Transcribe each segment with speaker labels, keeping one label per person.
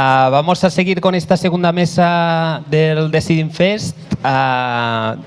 Speaker 1: Uh, vamos a seguir con esta segunda mesa del Deciding Fest. Uh,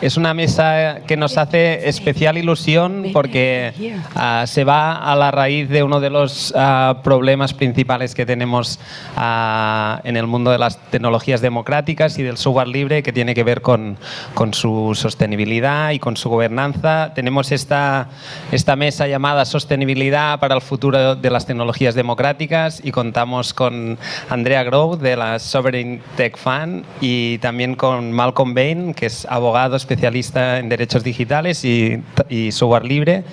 Speaker 1: es una mesa que nos hace especial ilusión porque uh, se va a la raíz de uno de los problemas principales que tenemos en el mundo de las tecnologías democráticas y del software libre que tiene que ver con, con su sostenibilidad y con su gobernanza. Tenemos esta, esta mesa llamada Sostenibilidad para el futuro de las tecnologías democráticas y contamos con Andrea Grove de la Sovereign Tech Fund y también con Malcolm Bain, que es abogado especialista en derechos digitales y, y libre.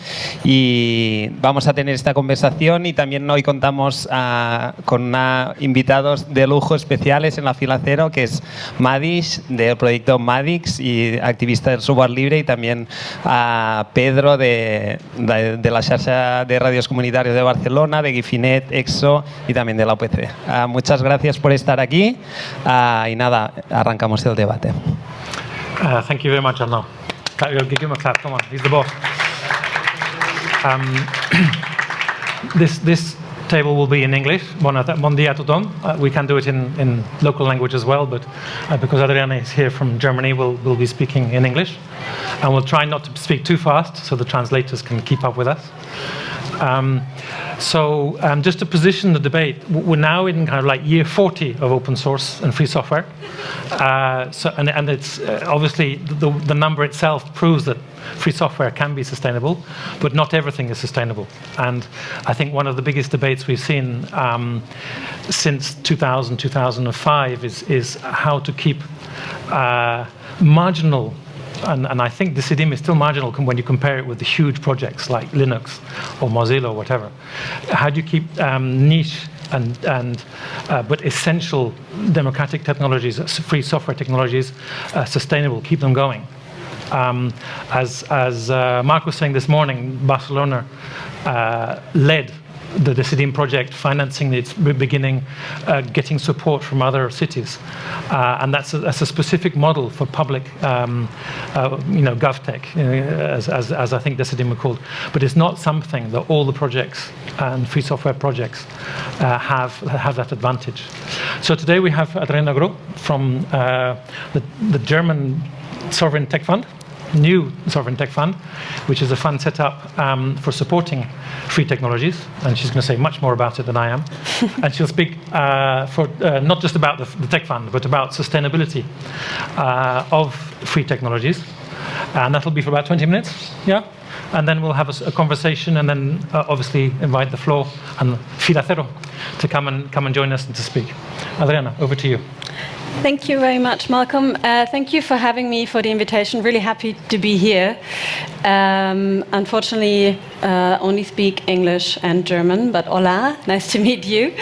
Speaker 1: Y vamos a tener esta conversación y también hoy contamos uh, con invitados de lujo especiales en la fila cero, que es Madix, del proyecto Madix y activista del software libre, y también a Pedro de, de, de la xarxa de radios comunitarios de Barcelona, de Gifinet, EXO y también de la UPC. Uh, muchas gracias por estar aquí uh, y nada, arrancamos el debate.
Speaker 2: Uh, thank you very much, Arnaud. Give him a clap, come on, he's the boss. Um, this, this table will be in English. Bon, dia. Uh, we can do it in, in local language as well, but uh, because Adriana is here from Germany, we'll, we'll be speaking in English. And we'll try not to speak too fast so the translators can keep up with us. Um, so um, just to position the debate, we're now in kind of like year 40 of open source and free software. Uh, so, and, and it's uh, obviously the, the number itself proves that free software can be sustainable, but not everything is sustainable. And I think one of the biggest debates we've seen um, since 2000, 2005 is, is how to keep uh, marginal and, and, I think Decidim is still marginal when you compare it with the huge projects like Linux or Mozilla or whatever. How do you keep um, niche and, and uh, but essential democratic technologies, free software technologies, uh, sustainable, keep them going? Um, as as uh, Mark was saying this morning, Barcelona uh, led the Decidim project, financing its beginning, uh, getting support from other cities. Uh, and that's a, that's a, specific model for public, um, uh, you know, GovTech, know, as, as, as, I think Decidim are called. But it's not something that all the projects and free software projects uh, have, have that advantage. So today we have Adriana Groh from uh, the, the German Sovereign Tech Fund, new sovereign tech fund, which is a fund set up um, for supporting free technologies. And she's going to say much more about it than I am. and she'll speak uh, for uh, not just about the, the, tech fund, but about sustainability uh, of free technologies. And that'll be for about 20 minutes. Yeah. And then we'll have a, a conversation, and then uh, obviously invite the floor and Filacero to come and come and join us and to speak. Adriana, over to you.
Speaker 3: Thank you very much, Malcolm. Uh, thank you for having me, for the invitation. Really happy to be here. Um, unfortunately, uh, only speak English and German, but hola, nice to meet you.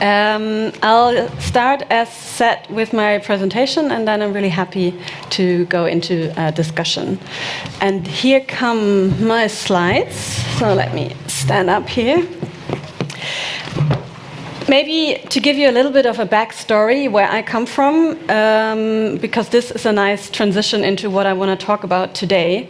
Speaker 3: Um, I'll start as said with my presentation, and then I'm really happy to go into a discussion. And here come my slides. So let me stand up here. Maybe to give you a little bit of a backstory where I come from, um, because this is a nice transition into what I want to talk about today.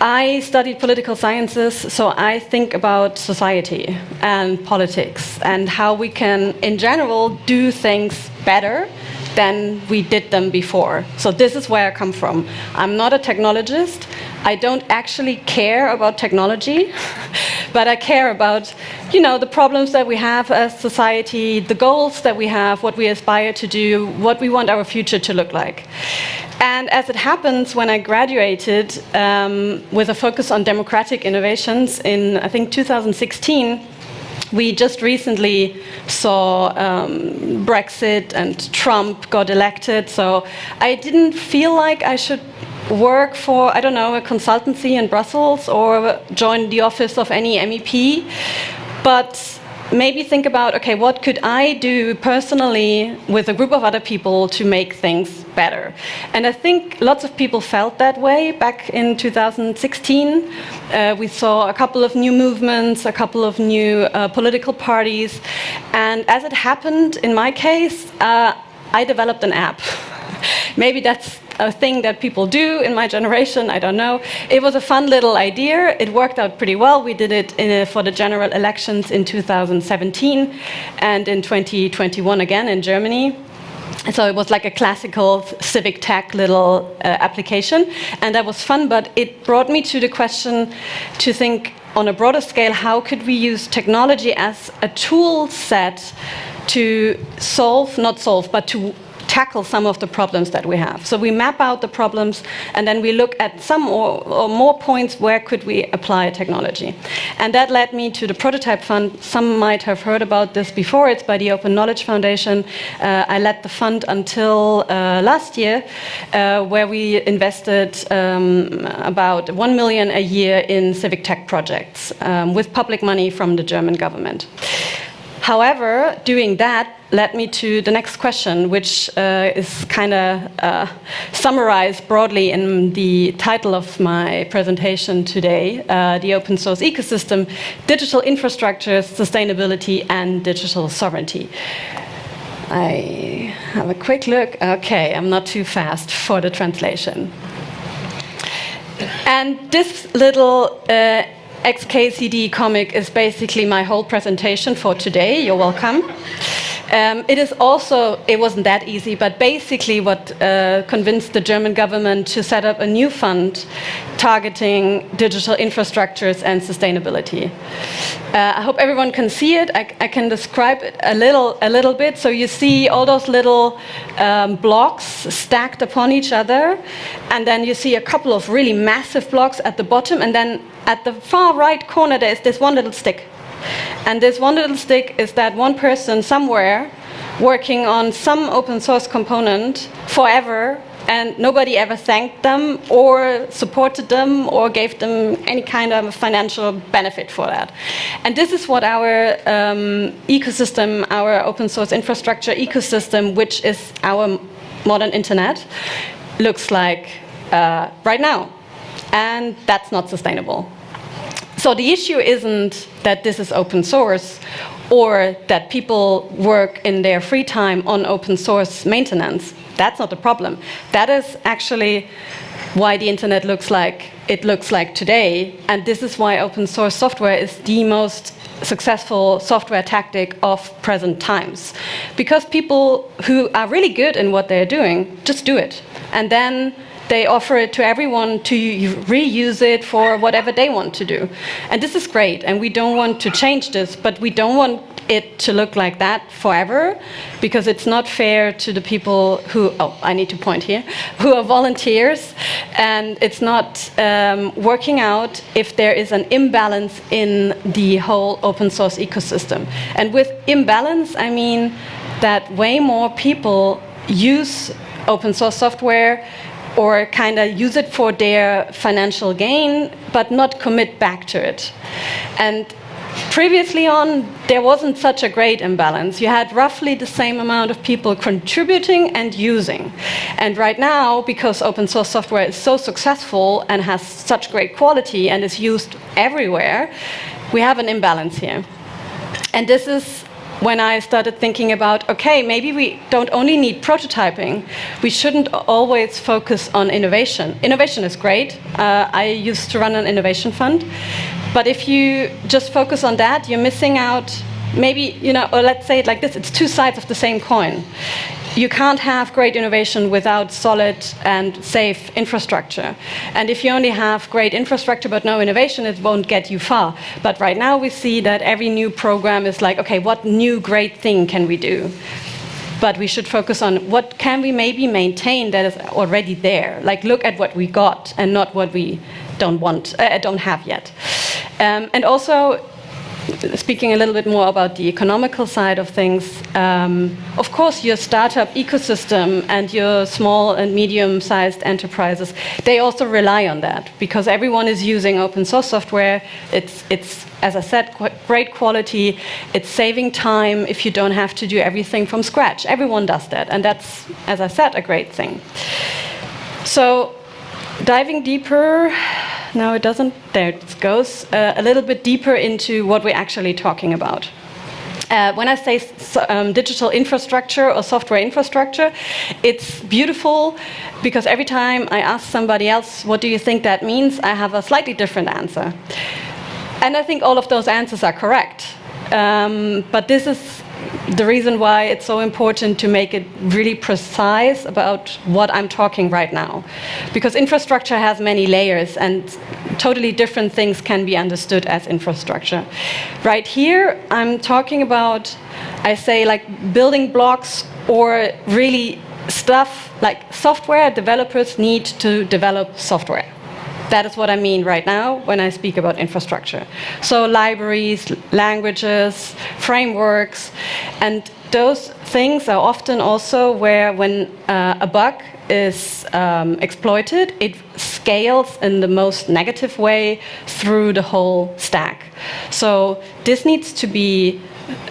Speaker 3: I studied political sciences, so I think about society and politics and how we can, in general, do things better than we did them before. So this is where I come from. I'm not a technologist. I don't actually care about technology, but I care about, you know, the problems that we have as society, the goals that we have, what we aspire to do, what we want our future to look like. And as it happens, when I graduated um, with a focus on democratic innovations in, I think, 2016, we just recently saw um, Brexit and Trump got elected, so I didn't feel like I should work for, I don't know, a consultancy in Brussels or join the office of any MEP, but maybe think about, okay, what could I do personally with a group of other people to make things better? And I think lots of people felt that way back in 2016. Uh, we saw a couple of new movements, a couple of new uh, political parties. And as it happened in my case, uh, I developed an app. maybe that's a thing that people do in my generation, I don't know. It was a fun little idea. It worked out pretty well. We did it a, for the general elections in 2017 and in 2021 again in Germany. So it was like a classical civic tech little uh, application, and that was fun, but it brought me to the question to think on a broader scale, how could we use technology as a tool set to solve, not solve, but to tackle some of the problems that we have. So we map out the problems and then we look at some or, or, more points where could we apply technology. And that led me to the Prototype Fund. Some might have heard about this before. It's by the Open Knowledge Foundation. Uh, I led the fund until uh, last year, uh, where we invested um, about 1 million a year in civic tech projects um, with public money from the German government. However, doing that led me to the next question, which uh, is kind of uh, summarized broadly in the title of my presentation today, uh, the open source ecosystem, digital infrastructure, sustainability, and digital sovereignty. I have a quick look. Okay, I'm not too fast for the translation. And this little uh, XKCD comic is basically my whole presentation for today. You're welcome. Um, it is also, it wasn't that easy, but basically what uh, convinced the German government to set up a new fund targeting digital infrastructures and sustainability. Uh, I hope everyone can see it. I, I, can describe it a little, a little bit. So you see all those little um, blocks stacked upon each other, and then you see a couple of really massive blocks at the bottom, and then at the far right corner there is this one little stick. And this one little stick is that one person somewhere working on some open source component forever and nobody ever thanked them or supported them or gave them any kind of financial benefit for that. And this is what our um, ecosystem, our open source infrastructure ecosystem, which is our modern internet, looks like uh, right now. And that's not sustainable. So the issue isn't that this is open source or that people work in their free time on open source maintenance. That's not the problem. That is actually why the internet looks like it looks like today. And this is why open source software is the most successful software tactic of present times. Because people who are really good in what they're doing just do it. And then they offer it to everyone to reuse it for whatever they want to do. And this is great, and we don't want to change this, but we don't want it to look like that forever, because it's not fair to the people who, oh, I need to point here, who are volunteers, and it's not um, working out if there is an imbalance in the whole open source ecosystem. And with imbalance, I mean that way more people use open source software or kind of use it for their financial gain, but not commit back to it. And previously on, there wasn't such a great imbalance. You had roughly the same amount of people contributing and using. And right now, because open source software is so successful and has such great quality and is used everywhere, we have an imbalance here. And this is when I started thinking about, okay, maybe we don't only need prototyping, we shouldn't always focus on innovation. Innovation is great. Uh, I used to run an innovation fund. But if you just focus on that, you're missing out maybe, you know, or let's say it like this, it's two sides of the same coin you can't have great innovation without solid and safe infrastructure. And if you only have great infrastructure but no innovation, it won't get you far. But right now we see that every new program is like, okay, what new great thing can we do? But we should focus on what can we maybe maintain that is already there. Like look at what we got and not what we don't want, uh, don't have yet. Um, and also speaking a little bit more about the economical side of things, um, of course, your startup ecosystem and your small and medium-sized enterprises, they also rely on that because everyone is using open source software. It's, it's as I said, qu great quality. It's saving time if you don't have to do everything from scratch. Everyone does that, and that's, as I said, a great thing. So diving deeper, no, it doesn't. There it goes. Uh, a little bit deeper into what we're actually talking about. Uh, when I say um, digital infrastructure or software infrastructure, it's beautiful because every time I ask somebody else, what do you think that means, I have a slightly different answer. And I think all of those answers are correct. Um, but this is the reason why it's so important to make it really precise about what I'm talking right now. Because infrastructure has many layers and totally different things can be understood as infrastructure. Right here, I'm talking about, I say like building blocks or really stuff like software developers need to develop software. That is what I mean right now when I speak about infrastructure. So libraries, languages, frameworks, and those things are often also where when uh, a bug is um, exploited, it scales in the most negative way through the whole stack. So this needs to be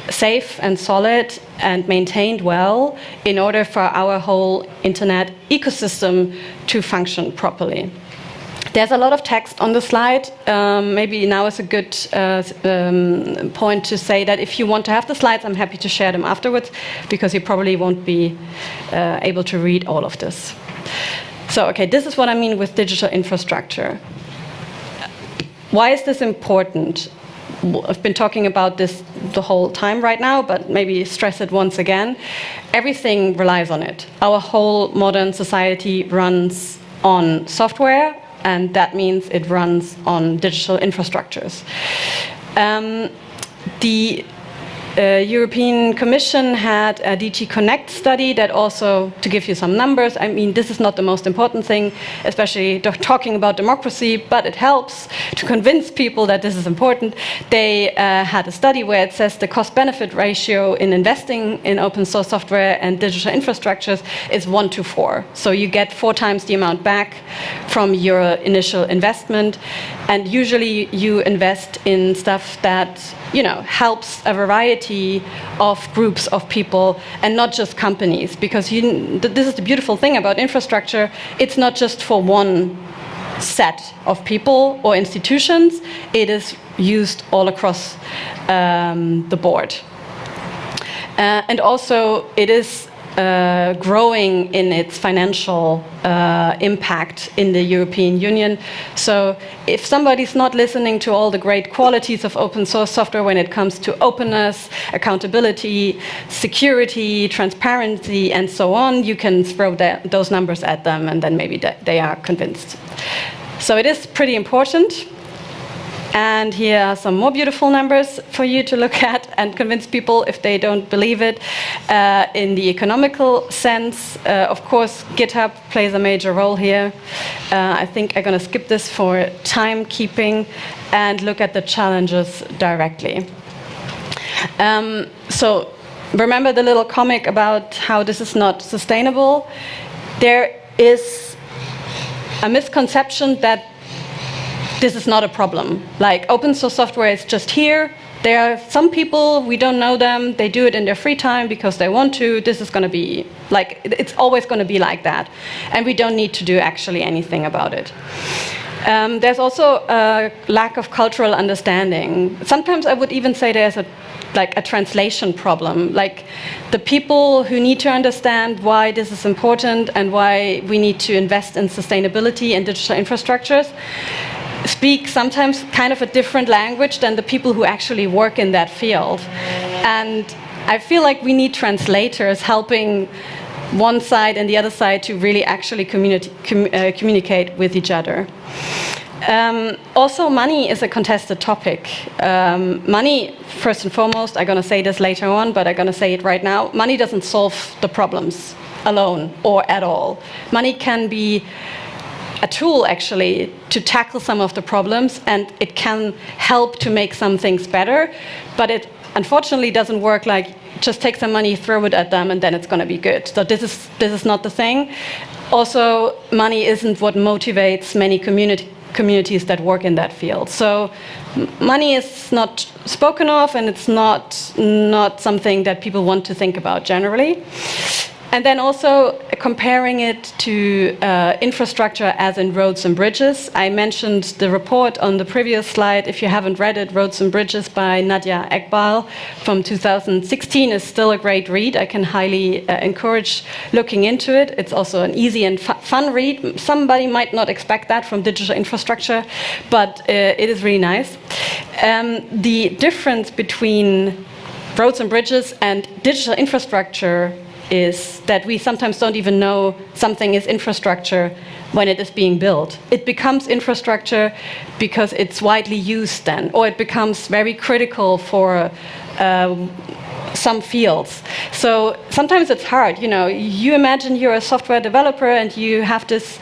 Speaker 3: safe and solid and maintained well in order for our whole internet ecosystem to function properly. There's a lot of text on the slide. Um, maybe now is a good uh, um, point to say that if you want to have the slides, I'm happy to share them afterwards because you probably won't be uh, able to read all of this. So, okay, this is what I mean with digital infrastructure. Why is this important? I've been talking about this the whole time right now, but maybe stress it once again. Everything relies on it. Our whole modern society runs on software and that means it runs on digital infrastructures. Um, the European Commission had a DG Connect study that also, to give you some numbers, I mean, this is not the most important thing, especially talking about democracy, but it helps to convince people that this is important. They uh, had a study where it says the cost-benefit ratio in investing in open source software and digital infrastructures is one to four. So you get four times the amount back from your initial investment. And usually you invest in stuff that, you know, helps a variety variety of groups of people and not just companies. Because you, this is the beautiful thing about infrastructure. It's not just for one set of people or institutions. It is used all across um, the board. Uh, and also, it is uh, growing in its financial uh, impact in the European Union. So if somebody's not listening to all the great qualities of open source software when it comes to openness, accountability, security, transparency, and so on, you can throw that, those numbers at them and then maybe they are convinced. So it is pretty important. And here are some more beautiful numbers for you to look at and convince people if they don't believe it. Uh, in the economical sense, uh, of course, GitHub plays a major role here. Uh, I think I'm going to skip this for timekeeping and look at the challenges directly. Um, so remember the little comic about how this is not sustainable? There is a misconception that this is not a problem. Like open source software is just here. There are some people, we don't know them, they do it in their free time because they want to. This is going to be, like, it's always going to be like that. And we don't need to do actually anything about it. Um, there's also a lack of cultural understanding. Sometimes I would even say there's a like a translation problem. Like the people who need to understand why this is important and why we need to invest in sustainability and digital infrastructures speak sometimes kind of a different language than the people who actually work in that field. And I feel like we need translators helping one side and the other side to really actually communi com uh, communicate with each other. Um, also, money is a contested topic. Um, money, first and foremost, I'm going to say this later on, but I'm going to say it right now. Money doesn't solve the problems alone or at all. Money can be a tool actually to tackle some of the problems and it can help to make some things better, but it unfortunately doesn't work like just take some money, throw it at them, and then it's going to be good. So this is this is not the thing. Also, money isn't what motivates many community communities that work in that field. So money is not spoken of, and it's not not something that people want to think about generally. And then also comparing it to uh, infrastructure as in roads and bridges. I mentioned the report on the previous slide. If you haven't read it, Roads and Bridges by Nadia Eghbal from 2016 is still a great read. I can highly uh, encourage looking into it. It's also an easy and fu fun read. Somebody might not expect that from digital infrastructure, but uh, it is really nice. Um, the difference between roads and bridges and digital infrastructure is that we sometimes don't even know something is infrastructure when it is being built. It becomes infrastructure because it's widely used then, or it becomes very critical for uh, some fields. So sometimes it's hard, you know, you imagine you're a software developer and you have this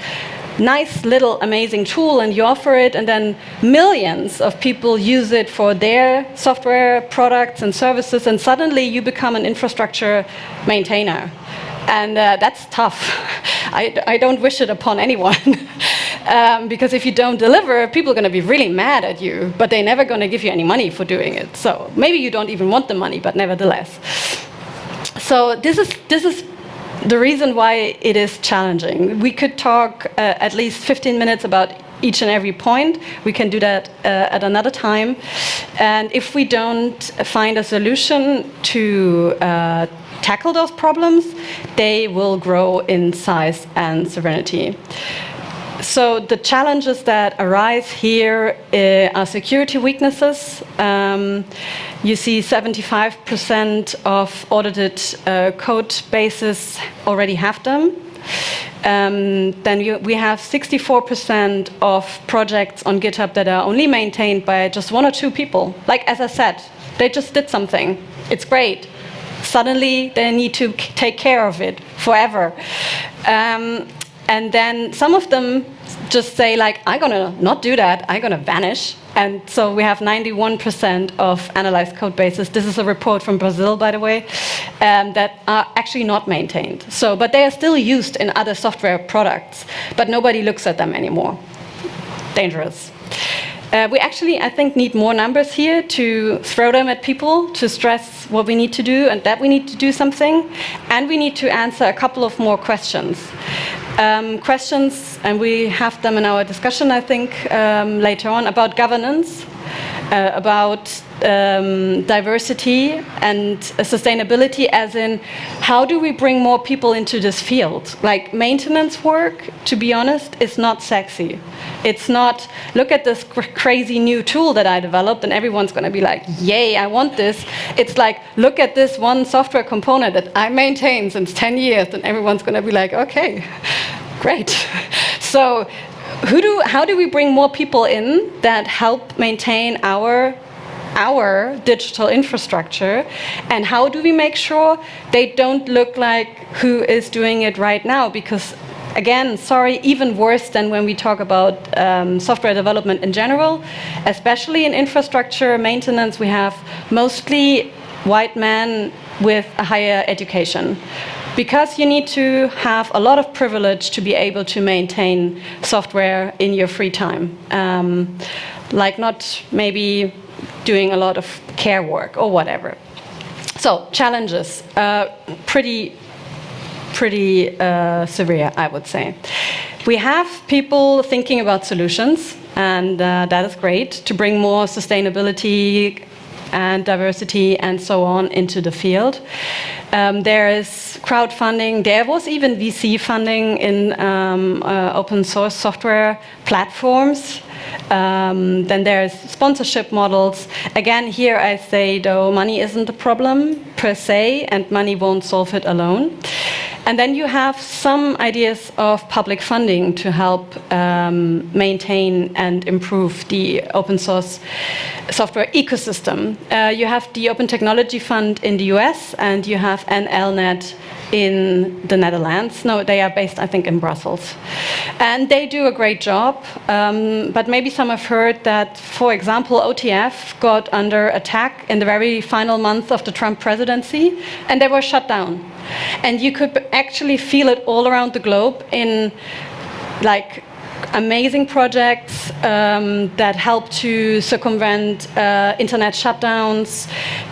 Speaker 3: nice little amazing tool and you offer it and then millions of people use it for their software products and services and suddenly you become an infrastructure maintainer. And uh, that's tough. I, I, don't wish it upon anyone. um, because if you don't deliver, people are going to be really mad at you, but they're never going to give you any money for doing it. So maybe you don't even want the money, but nevertheless. So this is, this is the reason why it is challenging. We could talk uh, at least 15 minutes about each and every point. We can do that uh, at another time. And if we don't find a solution to uh, tackle those problems, they will grow in size and severity. So the challenges that arise here uh, are security weaknesses. Um, you see 75% of audited uh, code bases already have them. Um, then you, we have 64% of projects on GitHub that are only maintained by just one or two people. Like as I said, they just did something. It's great. Suddenly they need to take care of it forever. Um, and then some of them just say like, I'm gonna not do that, I'm gonna vanish. And so we have 91% of analyzed code bases. This is a report from Brazil, by the way, um, that are actually not maintained. So, but they are still used in other software products, but nobody looks at them anymore. Dangerous. Uh, we actually, I think, need more numbers here to throw them at people, to stress what we need to do and that we need to do something. And we need to answer a couple of more questions. Um, questions, and we have them in our discussion, I think, um, later on, about governance, uh, about um, diversity and sustainability as in how do we bring more people into this field? Like maintenance work, to be honest, is not sexy. It's not, look at this cr crazy new tool that I developed and everyone's going to be like, yay, I want this. It's like, look at this one software component that I maintain since 10 years and everyone's going to be like, okay, great. so who do, how do we bring more people in that help maintain our our digital infrastructure and how do we make sure they don't look like who is doing it right now? Because again sorry even worse than when we talk about um, software development in general especially in infrastructure maintenance we have mostly white men with a higher education because you need to have a lot of privilege to be able to maintain software in your free time. Um, like not maybe doing a lot of care work or whatever. So challenges, uh, pretty, pretty uh, severe, I would say. We have people thinking about solutions, and uh, that is great to bring more sustainability and diversity and so on into the field. Um, there is crowdfunding. There was even VC funding in um, uh, open source software platforms. Um, then there's sponsorship models. Again, here I say, though, money isn't a problem per se, and money won't solve it alone. And then you have some ideas of public funding to help um, maintain and improve the open source software ecosystem. Uh, you have the Open Technology Fund in the US, and you have NLnet in the Netherlands. No, they are based, I think, in Brussels. And they do a great job, um, but maybe some have heard that, for example, OTF got under attack in the very final month of the Trump presidency, and they were shut down. And you could actually feel it all around the globe in like amazing projects um, that help to circumvent uh, internet shutdowns,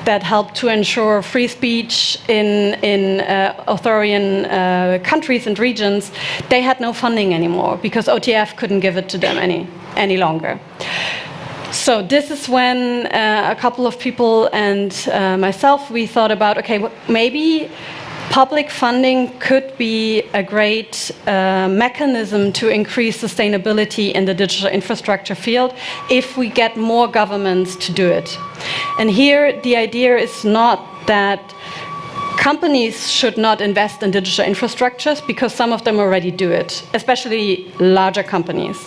Speaker 3: that help to ensure free speech in, in uh, authoritarian uh, countries and regions, they had no funding anymore because OTF couldn't give it to them any, any longer. So this is when uh, a couple of people and uh, myself, we thought about, okay, maybe public funding could be a great uh, mechanism to increase sustainability in the digital infrastructure field if we get more governments to do it. And here the idea is not that companies should not invest in digital infrastructures because some of them already do it, especially larger companies.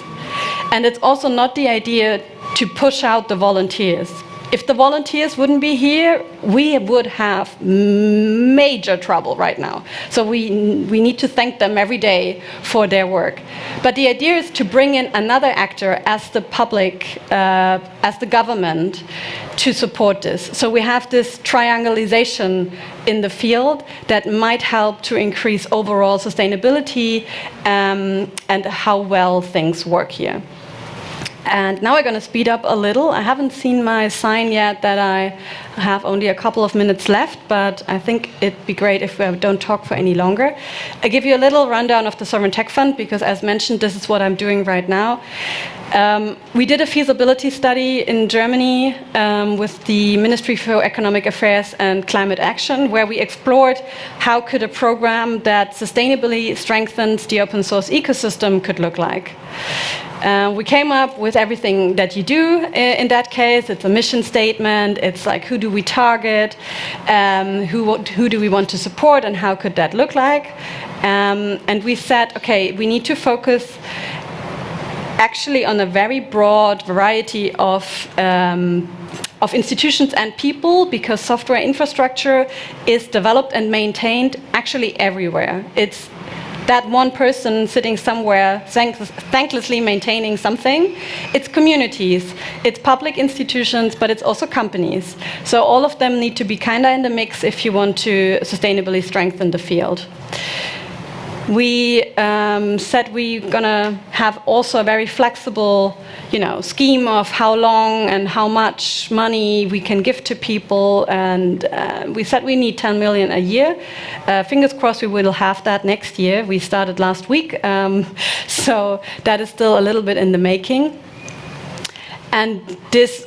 Speaker 3: And it's also not the idea to push out the volunteers if the volunteers wouldn't be here, we would have major trouble right now. So we, we need to thank them every day for their work. But the idea is to bring in another actor as the public, uh, as the government, to support this. So we have this triangulation in the field that might help to increase overall sustainability um, and how well things work here. And now we're going to speed up a little. I haven't seen my sign yet that I have only a couple of minutes left, but I think it'd be great if we don't talk for any longer. I give you a little rundown of the Sovereign Tech Fund, because as mentioned, this is what I'm doing right now. Um, we did a feasibility study in Germany um, with the Ministry for Economic Affairs and Climate Action, where we explored how could a program that sustainably strengthens the open source ecosystem could look like. Uh, we came up with everything that you do in that case. It's a mission statement. It's like who do we target, um, who, who do we want to support, and how could that look like. Um, and we said, okay, we need to focus actually on a very broad variety of um, of institutions and people because software infrastructure is developed and maintained actually everywhere. It's that one person sitting somewhere thanklessly maintaining something. It's communities, it's public institutions, but it's also companies. So all of them need to be kind of in the mix if you want to sustainably strengthen the field we um, said we're going to have also a very flexible you know, scheme of how long and how much money we can give to people. And uh, we said we need 10 million a year. Uh, fingers crossed we will have that next year. We started last week. Um, so that is still a little bit in the making. And this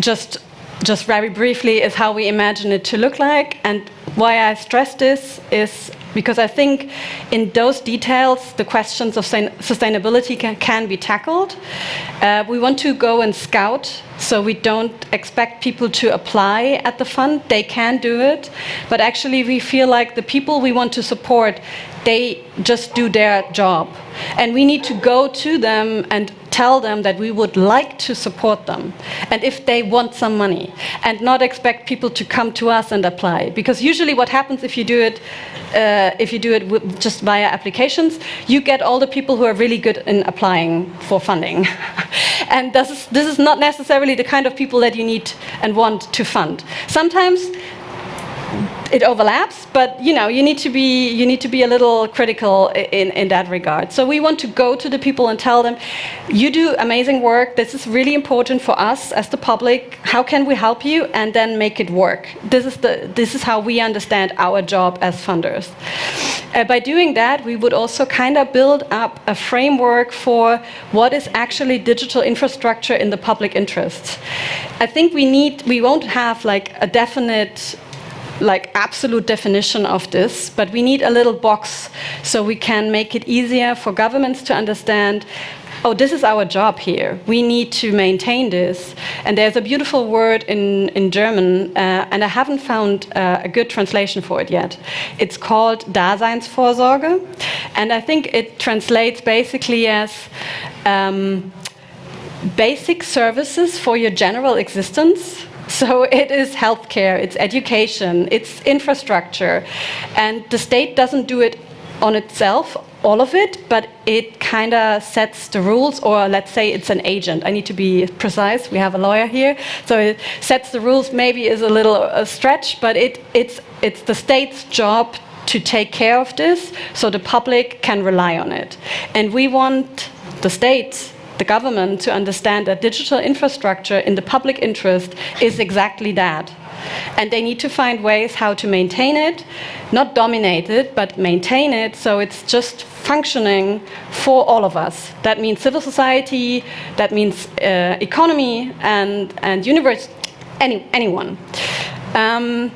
Speaker 3: just just very briefly is how we imagine it to look like. And why I stress this is because I think in those details, the questions of sustainability can, can be tackled. Uh, we want to go and scout, so we don't expect people to apply at the fund. They can do it, but actually we feel like the people we want to support, they just do their job. And we need to go to them and tell them that we would like to support them. And if they want some money. And not expect people to come to us and apply. Because usually what happens if you do it uh, if you do it just via applications you get all the people who are really good in applying for funding. And this is, this is not necessarily the kind of people that you need and want to fund. Sometimes it overlaps, but you know, you need to be you need to be a little critical in in that regard. So we want to go to the people and tell them, you do amazing work. This is really important for us as the public. How can we help you? And then make it work. This is the this is how we understand our job as funders. Uh, by doing that, we would also kind of build up a framework for what is actually digital infrastructure in the public interest. I think we need we won't have like a definite like absolute definition of this, but we need a little box so we can make it easier for governments to understand oh, this is our job here. We need to maintain this. And there's a beautiful word in, in German, uh, and I haven't found uh, a good translation for it yet. It's called Daseinsvorsorge, and I think it translates basically as um, basic services for your general existence so it is healthcare, it's education, it's infrastructure. And the state doesn't do it on itself, all of it, but it kind of sets the rules, or let's say it's an agent. I need to be precise, we have a lawyer here. So it sets the rules, maybe is a little a stretch, but it, it's, it's the state's job to take care of this so the public can rely on it. And we want the states the government to understand that digital infrastructure in the public interest is exactly that. And they need to find ways how to maintain it, not dominate it, but maintain it so it's just functioning for all of us. That means civil society, that means uh, economy and, and universe, any, anyone. Um,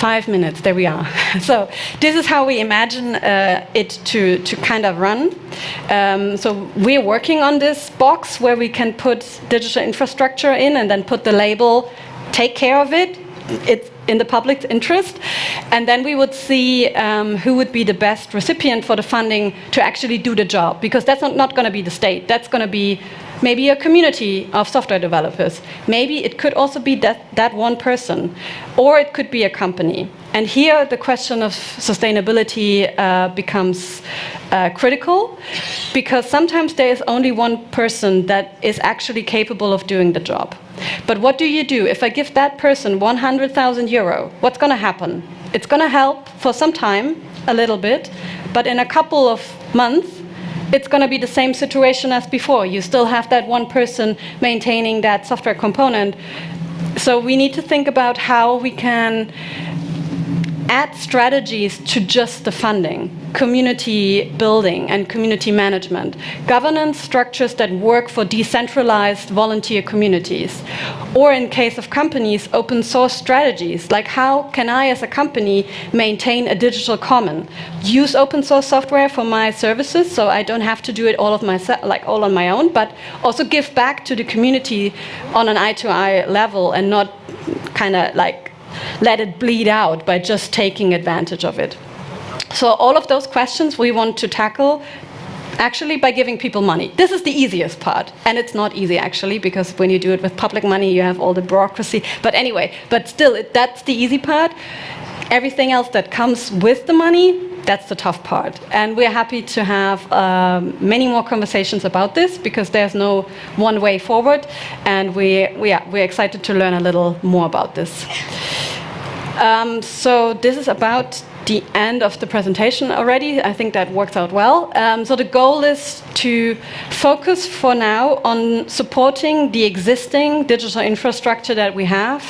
Speaker 3: five minutes, there we are. so this is how we imagine uh, it to, to kind of run. Um, so we're working on this box where we can put digital infrastructure in and then put the label, take care of it. It's in the public's interest. And then we would see um, who would be the best recipient for the funding to actually do the job. Because that's not, not going to be the state. That's going to be maybe a community of software developers. Maybe it could also be that, that one person, or it could be a company. And here the question of sustainability uh, becomes uh, critical because sometimes there is only one person that is actually capable of doing the job. But what do you do? If I give that person 100,000 euro, what's going to happen? It's going to help for some time, a little bit, but in a couple of months, it's going to be the same situation as before. You still have that one person maintaining that software component. So we need to think about how we can add strategies to just the funding, community building and community management, governance structures that work for decentralized volunteer communities, or in case of companies, open source strategies, like how can I as a company maintain a digital common, use open source software for my services so I don't have to do it all of myself, like all on my own, but also give back to the community on an eye to eye level and not kind of like let it bleed out by just taking advantage of it. So all of those questions we want to tackle actually by giving people money. This is the easiest part. And it's not easy actually, because when you do it with public money, you have all the bureaucracy. But anyway, but still, it, that's the easy part. Everything else that comes with the money, that's the tough part. And we're happy to have um, many more conversations about this because there's no one way forward. And we, we are, we're excited to learn a little more about this. Um, so this is about the end of the presentation already. I think that works out well. Um, so the goal is to focus for now on supporting the existing digital infrastructure that we have,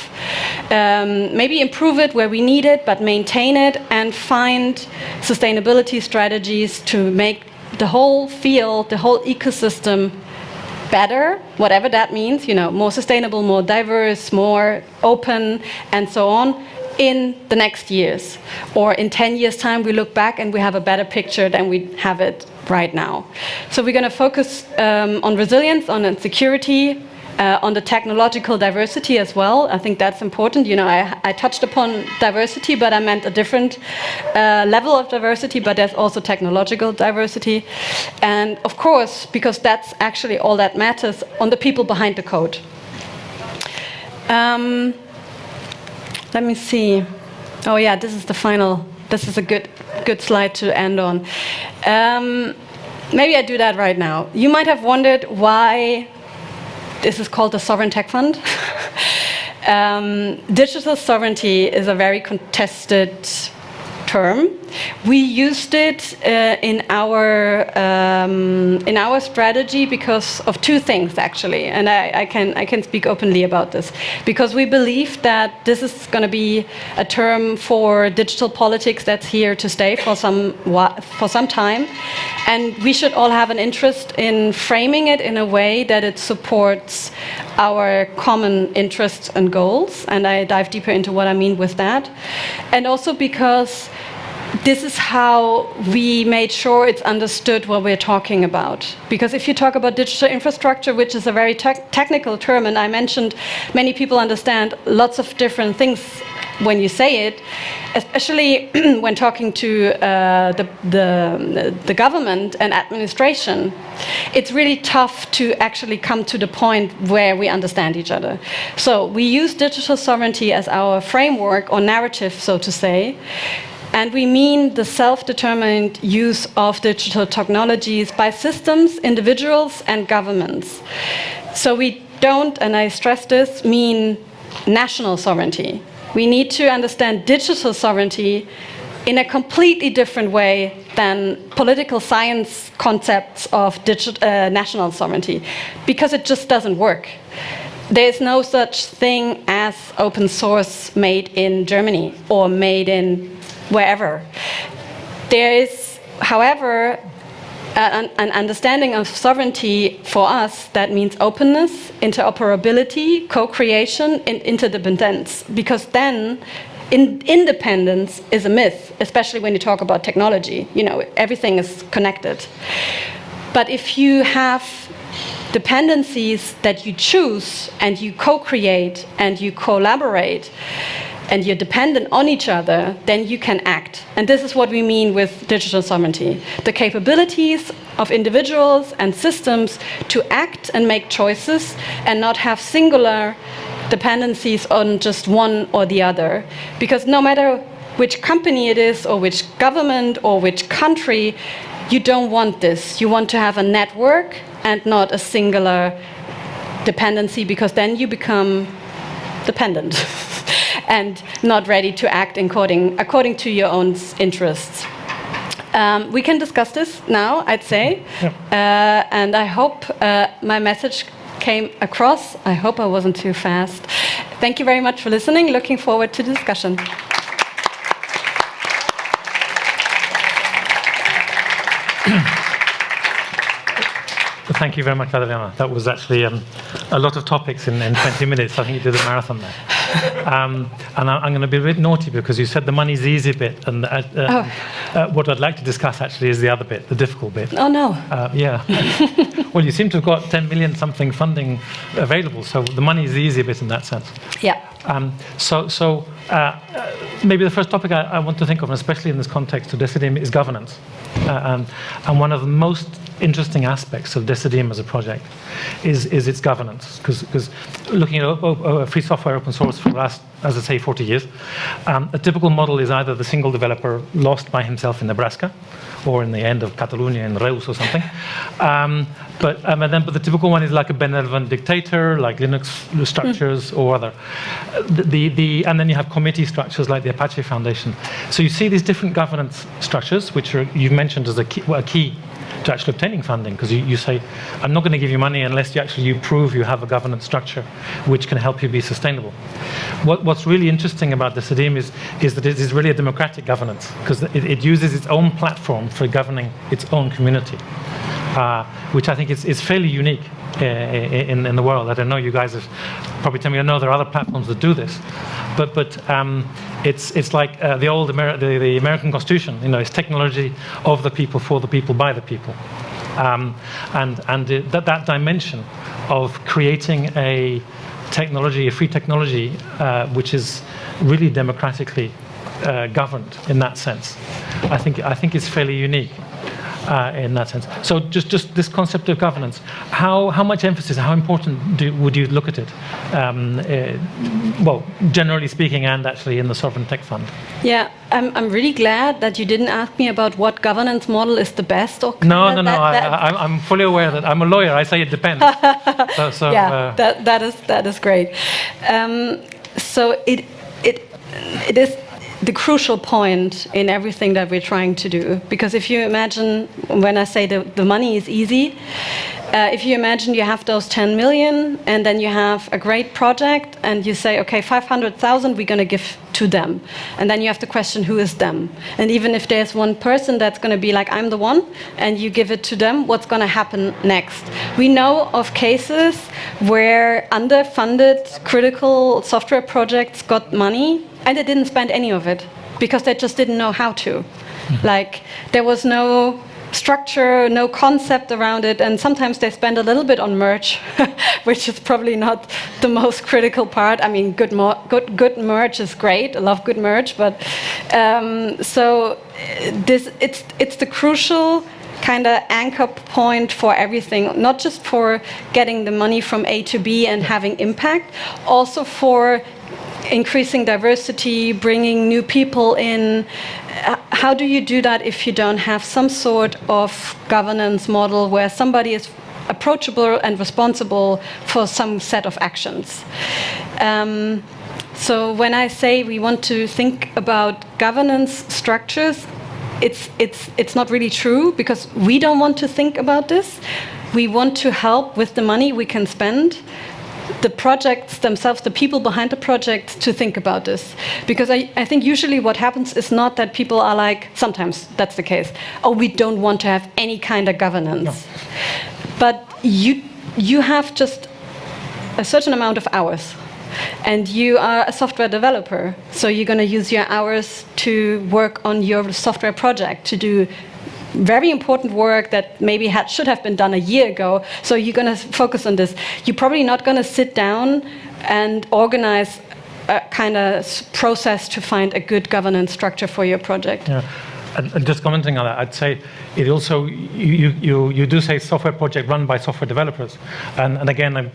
Speaker 3: um, maybe improve it where we need it, but maintain it and find sustainability strategies to make the whole field, the whole ecosystem better, whatever that means, you know, more sustainable, more diverse, more open, and so on, in the next years. Or in 10 years' time, we look back and we have a better picture than we have it right now. So we're going to focus um, on resilience, on security, uh, on the technological diversity as well. I think that's important. You know, I, I touched upon diversity, but I meant a different uh, level of diversity, but there's also technological diversity. And of course, because that's actually all that matters, on the people behind the code. Um, let me see. Oh yeah, this is the final. This is a good, good slide to end on. Um, maybe I do that right now. You might have wondered why this is called the Sovereign Tech Fund. um, digital sovereignty is a very contested term. We used it uh, in our um, in our strategy because of two things actually, and I, I, can I can speak openly about this because we believe that this is going to be a term for digital politics that's here to stay for some for some time, and we should all have an interest in framing it in a way that it supports our common interests and goals. And I dive deeper into what I mean with that, and also because this is how we made sure it's understood what we're talking about. Because if you talk about digital infrastructure, which is a very te technical term, and I mentioned many people understand lots of different things when you say it, especially when talking to uh, the, the, the, government and administration, it's really tough to actually come to the point where we understand each other. So we use digital sovereignty as our framework or narrative, so to say, and we mean the self-determined use of digital technologies by systems, individuals, and governments. So we don't, and I stress this, mean national sovereignty. We need to understand digital sovereignty in a completely different way than political science concepts of uh, national sovereignty, because it just doesn't work. There is no such thing as open source made in Germany or made in wherever. There is, however, an, an, understanding of sovereignty for us that means openness, interoperability, co-creation, and interdependence. Because then in, independence is a myth, especially when you talk about technology. You know, everything is connected. But if you have dependencies that you choose and you co-create and you collaborate, and you're dependent on each other, then you can act. And this is what we mean with digital sovereignty. The capabilities of individuals and systems to act and make choices and not have singular dependencies on just one or the other. Because no matter which company it is or which government or which country, you don't want this. You want to have a network and not a singular dependency because then you become dependent. and not ready to act according, according to your own interests. Um, we can discuss this now, I'd say, yeah. uh, and I hope uh, my message came across. I hope I wasn't too fast. Thank you very much for listening. Looking forward to the discussion.
Speaker 2: Thank you very much, Adriana. That was actually um, a lot of topics in, in 20 minutes. I think you did a marathon there. Um, and I, am going to be a bit naughty because you said the money's the easy bit, and uh, uh, oh. uh, what I'd like to discuss actually is the other bit, the difficult bit.
Speaker 3: Oh no.
Speaker 2: Uh, yeah. well, you seem to have got 10 million something funding available, so the money is the easy bit in that sense.
Speaker 3: Yeah.
Speaker 2: Um, so, so uh, maybe the first topic I, I, want to think of, especially in this context of Decidim, is governance. and, and one of the most interesting aspects of Decidim as a project is, is its governance. Because looking at uh, free software open source for the last, as I say, 40 years, um, a typical model is either the single developer lost by himself in Nebraska, or in the end of Catalonia in Reus or something. Um, but, um, and then, but the typical one is like a benevolent dictator, like Linux structures mm. or other. The, the, the, and then you have committee structures like the Apache Foundation. So you see these different governance structures, which are, you've mentioned as a key, well, a key to actually obtaining funding because you, you say, I'm not going to give you money unless you actually you prove you have a governance structure which can help you be sustainable. What, what's really interesting about Decidim is, is that it is really a democratic governance because it, it uses its own platform for governing its own community, uh, which I think is, is fairly unique in, in the world. I don't know, you guys have probably tell me, I know there are other platforms that do this, but, but um, it's, it's like uh, the old Ameri the, the, American Constitution, you know, it's technology of the people, for the people, by the people. Um, and and it, that, that dimension of creating a technology, a free technology, uh, which is really democratically uh, governed in that sense, I think, I think it's fairly unique uh, in that sense. So just, just this concept of governance, how, how much emphasis, how important do, would you look at it? Um, uh, well, generally speaking and actually in the Sovereign Tech Fund.
Speaker 3: Yeah, I'm, I'm really glad that you didn't ask me about what governance model is the best. Or
Speaker 2: no, no, no, that, that I, am fully aware that I'm a lawyer, I say it depends.
Speaker 3: so, so, yeah, uh, that, that, is, that is great. Um, so it, it, it is the crucial point in everything that we're trying to do. Because if you imagine, when I say the, the money is easy, uh, if you imagine you have those 10 million and then you have a great project and you say, okay, 500,000 we're going to give to them. And then you have to question who is them. And even if there's one person that's going to be like, I'm the one, and you give it to them, what's going to happen next? We know of cases where underfunded critical software projects got money and they didn't spend any of it because they just didn't know how to. Mm. Like, there was no structure, no concept around it, and sometimes they spend a little bit on merch, which is probably not the most critical part. I mean, good, good, good merch is great. I love good merch, but um, so this it's it's the crucial kind of anchor point for everything, not just for getting the money from A to B and having impact, also for increasing diversity, bringing new people in. Uh, how do you do that if you don't have some sort of governance model where somebody is approachable and responsible for some set of actions? Um, So when I say we want to think about governance structures, it's, it's, it's not really true because we don't want to think about this. We want to help with the money we can spend the projects themselves, the people behind the project to think about this. Because I, I think usually what happens is not that people are like, sometimes that's the case, oh, we don't want to have any kind of governance. No. But you, you have just a certain amount of hours and you are a software developer, so you're going to use your hours to work on your software project, to do very important work that maybe had, should have been done a year ago. So you're going to focus on this. You're probably not going to sit down and organize a kind of process to find a good governance structure for your project.
Speaker 2: Yeah. And, just commenting on that, I'd say it also, you, you, you do say software project run by software developers. And, and again, I'm,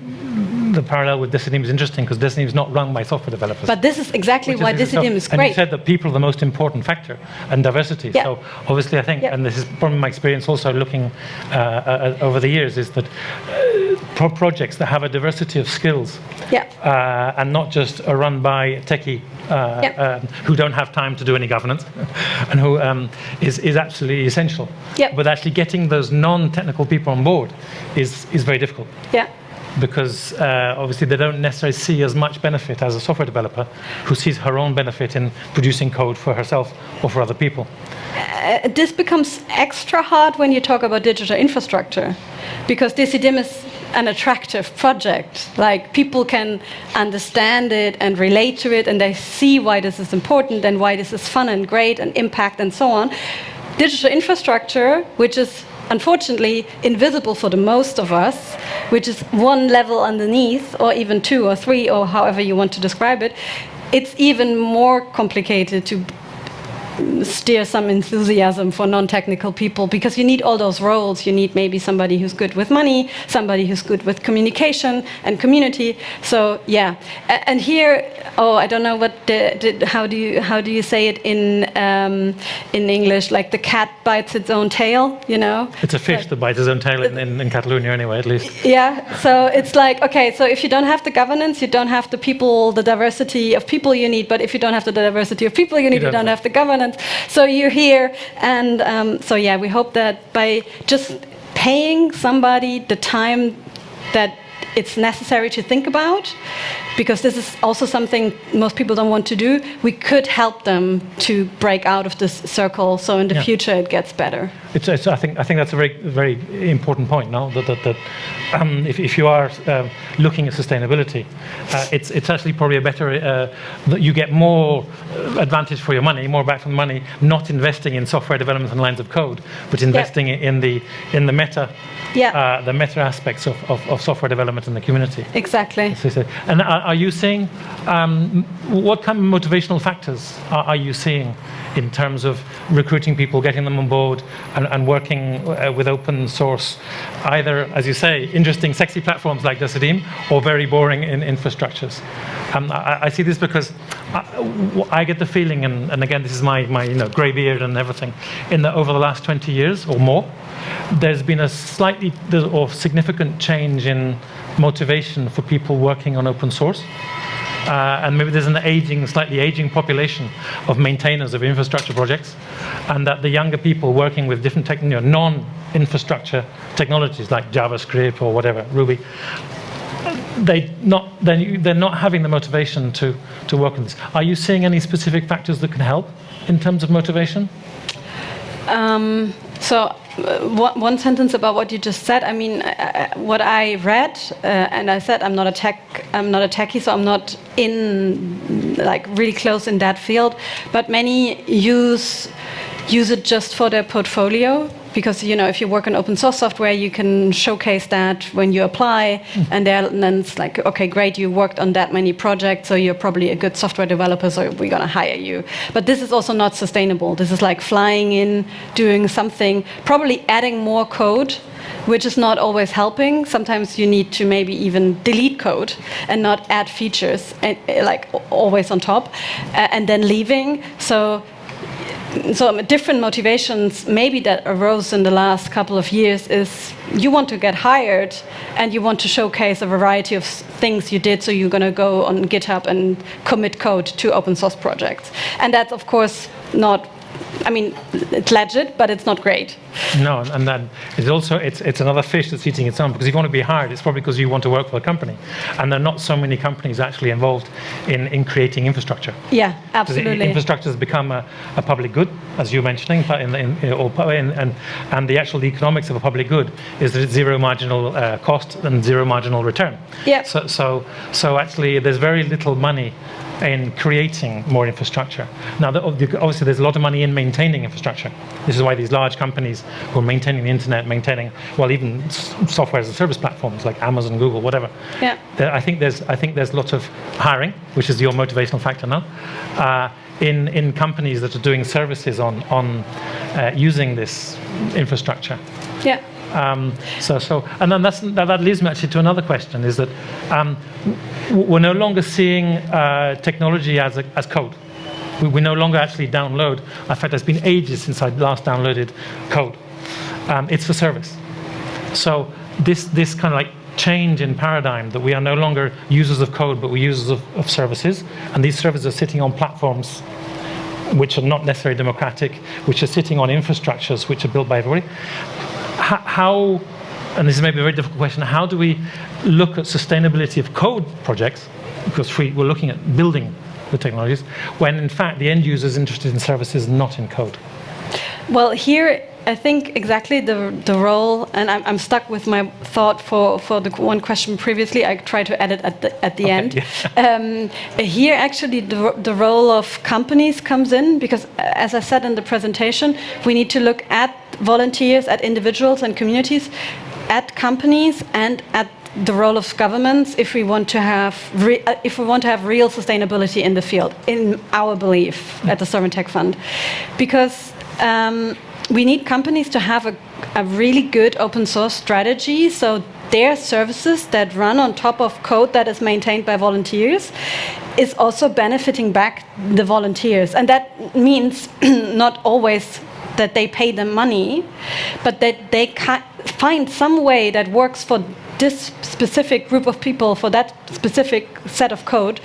Speaker 2: the parallel with Decidim is interesting because Decidim is not run by software developers.
Speaker 3: But this is exactly why is, Decidim is great.
Speaker 2: And you said that people are the most important factor and diversity. Yeah. So obviously I think, yeah. and this is from my experience also looking uh, uh, over the years, is that uh, pro projects that have a diversity of skills
Speaker 3: yeah.
Speaker 2: Uh, and not just are run by techie uh, yeah. Uh, who don't have time to do any governance and who um, is is absolutely essential.
Speaker 3: Yeah.
Speaker 2: But actually getting those non-technical people on board is, is very difficult.
Speaker 3: Yeah
Speaker 2: because uh, obviously they don't necessarily see as much benefit as a software developer who sees her own benefit in producing code for herself or for other people.
Speaker 3: Uh, this becomes extra hard when you talk about digital infrastructure because Decidim is an attractive project. Like people can understand it and relate to it and they see why this is important and why this is fun and great and impact and so on. Digital infrastructure, which is unfortunately invisible for the most of us, which is one level underneath, or even two or three, or however you want to describe it, it's even more complicated to steer some enthusiasm for non-technical people because you need all those roles. You need maybe somebody who's good with money, somebody who's good with communication and community. So yeah, and here, oh, I don't know what the, the, how do you how do you say it in um, in English? Like the cat bites its own tail, you know?
Speaker 2: It's a fish that bites its own tail in, in, in Catalonia anyway, at least.
Speaker 3: Yeah. So it's like okay, so if you don't have the governance, you don't have the people, the diversity of people you need. But if you don't have the diversity of people you need, you don't, you don't have the governance so you're here, and um, so yeah, we hope that by just paying somebody the time that it's necessary to think about, because this is also something most people don't want to do, we could help them to break out of this circle so in the yeah. future it gets better.
Speaker 2: It's, it's, I, think, I think that's a very, very important point now, that, that, that um, if, if you are uh, looking at sustainability, uh, it's, it's actually probably a better, uh, that you get more uh, advantage for your money, more back from the money, not investing in software development and lines of code, but investing in, the, in the meta
Speaker 3: yeah.
Speaker 2: Uh, the meta aspects of, of, of, software development in the community.
Speaker 3: Exactly.
Speaker 2: And are, are you seeing, um, what kind of motivational factors are, are, you seeing in terms of recruiting people, getting them on board, and, and working uh, with open source, either, as you say, interesting, sexy platforms like Decidim, or very boring in infrastructures? Um, I, I, see this because I, I get the feeling, and, and, again, this is my, my you know, grey beard and everything, in that over the last 20 years or more, there's been a slightly or significant change in motivation for people working on open source. Uh, and maybe there's an aging, slightly aging population of maintainers of infrastructure projects, and that the younger people working with different you know, non-infrastructure technologies like JavaScript or whatever, Ruby, they not, they're, they're not having the motivation to, to work on this. Are you seeing any specific factors that can help in terms of motivation?
Speaker 3: Um, so one, one, sentence about what you just said. I mean, uh, what I read, uh, and I said I'm not a tech, I'm not a techie, so I'm not in like really close in that field. But many use use it just for their portfolio because you know if you work on open source software, you can showcase that when you apply, mm. and, and then it's like, okay, great, you worked on that many projects, so you're probably a good software developer, so we're gonna hire you. But this is also not sustainable. This is like flying in, doing something, probably adding more code which is not always helping. Sometimes you need to maybe even delete code and not add features, and, like always on top, and then leaving. So so um, different motivations maybe that arose in the last couple of years is you want to get hired and you want to showcase a variety of things you did so you're going to go on github and commit code to open source projects. And that's of course not I mean, it's legit, but it's not great.
Speaker 2: No, and then it's also it's it's another fish that's eating its own because if you want to be hired, it's probably because you want to work for a company, and there are not so many companies actually involved in in creating infrastructure.
Speaker 3: Yeah, absolutely.
Speaker 2: Infrastructure has become a, a public good, as you're mentioning, but in, in, or in, and and the actual economics of a public good is that it's zero marginal uh, cost and zero marginal return.
Speaker 3: Yeah.
Speaker 2: So so so actually, there's very little money in creating more infrastructure. Now, obviously, there's a lot of money in maintaining infrastructure. This is why these large companies who are maintaining the internet, maintaining, well, even software as a service platforms like Amazon, Google, whatever.
Speaker 3: Yeah.
Speaker 2: I think there's, I think there's lots of hiring, which is your motivational factor now, uh, in, in companies that are doing services on, on uh, using this infrastructure.
Speaker 3: Yeah.
Speaker 2: Um, so, so, and then that, that, leads me actually to another question: is that um, we're no longer seeing uh, technology as, a, as code. We, we, no longer actually download. In fact, it's been ages since I last downloaded code. Um, it's for service. So this this kind of like change in paradigm that we are no longer users of code, but we're users of, of services, and these services are sitting on platforms which are not necessarily democratic, which are sitting on infrastructures which are built by everybody how, and this is maybe a very difficult question, how do we look at sustainability of code projects, because we, we're looking at building the technologies, when in fact the end user is interested in services, not in code?
Speaker 3: Well, here I think exactly the the role, and I'm, I'm stuck with my thought for, for the one question previously. I try to add it at the at the okay, end. Yeah. Um, here, actually, the the role of companies comes in because, as I said in the presentation, we need to look at volunteers, at individuals and communities, at companies, and at the role of governments if we want to have uh, if we want to have real sustainability in the field in our belief at the Sovereign Tech Fund because um, we need companies to have a, a really good open source strategy so their services that run on top of code that is maintained by volunteers is also benefiting back the volunteers. And that means not always that they pay them money, but that they find some way that works for this specific group of people, for that specific set of code,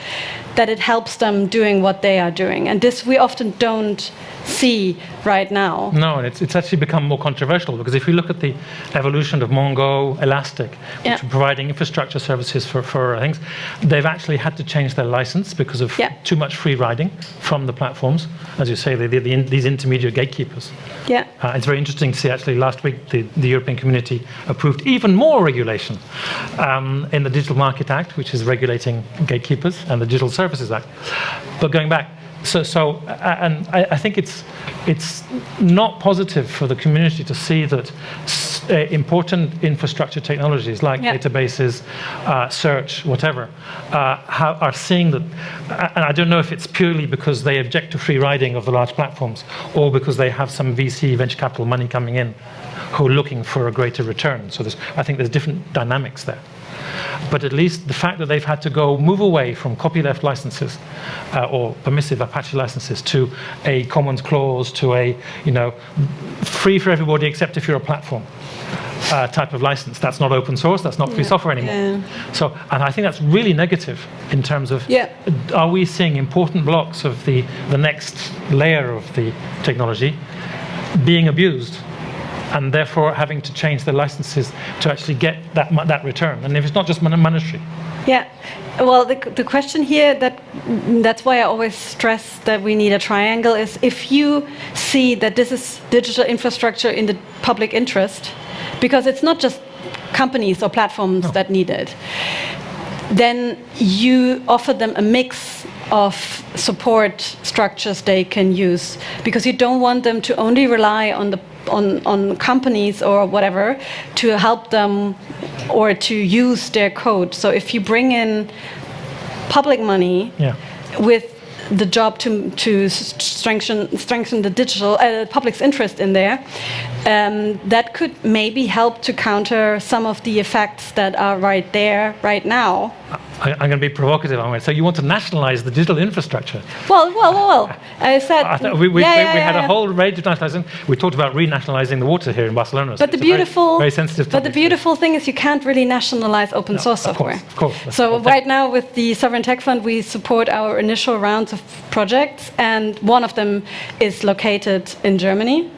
Speaker 3: that it helps them doing what they are doing. And this we often don't see right now.
Speaker 2: No, it's, it's actually become more controversial because if you look at the evolution of Mongo, Elastic, which yeah. are providing infrastructure services for, for things, they've actually had to change their license because of yeah. too much free riding from the platforms. As you say, they, they, the, these intermediate gatekeepers.
Speaker 3: Yeah.
Speaker 2: Uh, it's very interesting to see actually last week the, the European community approved even more regulation um, in the Digital Market Act, which is regulating gatekeepers, and the Digital Services Act. But going back, so, so and I, I, think it's it's not positive for the community to see that uh, important infrastructure technologies like databases, uh, search, whatever, uh, are seeing that. And I don't know if it's purely because they object to free riding of the large platforms, or because they have some VC venture capital money coming in, who are looking for a greater return. So I think there's different dynamics there but at least the fact that they've had to go move away from copyleft licenses uh, or permissive Apache licenses to a commons clause to a you know free for everybody except if you're a platform. Uh, type of license. That's not open source. That's not free yeah. software anymore. Yeah. So, and I think that's really negative in terms of
Speaker 3: yeah.
Speaker 2: are we seeing important blocks of the the next layer of the technology being abused and therefore having to change the licenses to actually get that, that return. And if it's not just monetary.
Speaker 3: Yeah, well, the, the question here that that's why I always stress that we need a triangle is if you see that this is digital infrastructure in the public interest, because it's not just companies or platforms no. that need it, then you offer them a mix of support structures they can use because you don't want them to only rely on the on, on companies or whatever to help them or to use their code. So if you bring in public money
Speaker 2: yeah.
Speaker 3: with the job to, to strengthen, strengthen the digital uh, public's interest in there, um, that could maybe help to counter some of the effects that are right there right now
Speaker 2: I, am going to be provocative. I'm going to say you want to nationalize the digital infrastructure.
Speaker 3: Well, well, well, well. I said I
Speaker 2: we, we, yeah, we, yeah, we had a whole range of nationalizing. We talked about renationalizing the water here in Barcelona.
Speaker 3: But the beautiful, very, very, sensitive. But the beautiful thing is you can't really nationalize open no, source software.
Speaker 2: Of course, of course.
Speaker 3: So right now with the Sovereign Tech Fund, we support our initial rounds of projects, and one of them is located in Germany.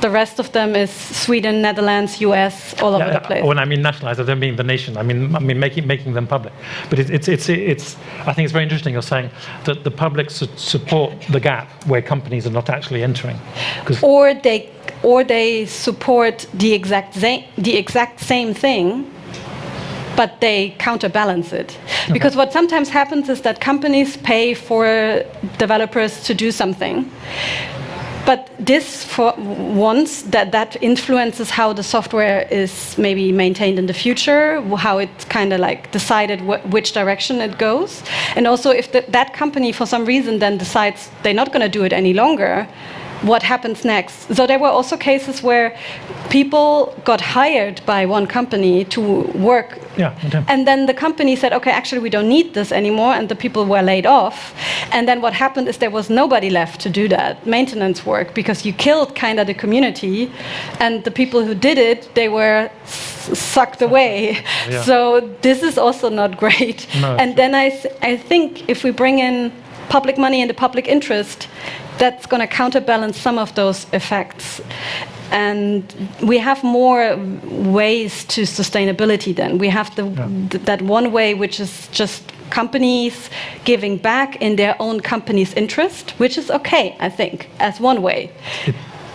Speaker 3: The rest of them is Sweden, Netherlands, US, all over the place.
Speaker 2: When I mean nationalized, I don't mean the nation. I mean, I mean making making them public. But it, it's it's it's. I think it's very interesting. You're saying that the public should support the gap where companies are not actually entering,
Speaker 3: or they or they support the exact the exact same thing but they counterbalance it. Okay. Because what sometimes happens is that companies pay for developers to do something. But this, for once, that, that influences how the software is maybe maintained in the future, how it's kind of like decided wh which direction it goes. And also if the, that company, for some reason, then decides they're not going to do it any longer, what happens next. So there were also cases where people got hired by one company to work.
Speaker 2: Yeah, okay.
Speaker 3: And then the company said, okay, actually, we don't need this anymore. And the people were laid off. And then what happened is there was nobody left to do that maintenance work because you killed kind of the community. And the people who did it, they were sucked away. Yeah. So this is also not great. No, and then I, th I think if we bring in public money and the public interest, that's going to counterbalance some of those effects. And we have more ways to sustainability then. We have the, yeah. th that one way, which is just companies giving back in their own company's interest, which is okay, I think, as one way.
Speaker 2: It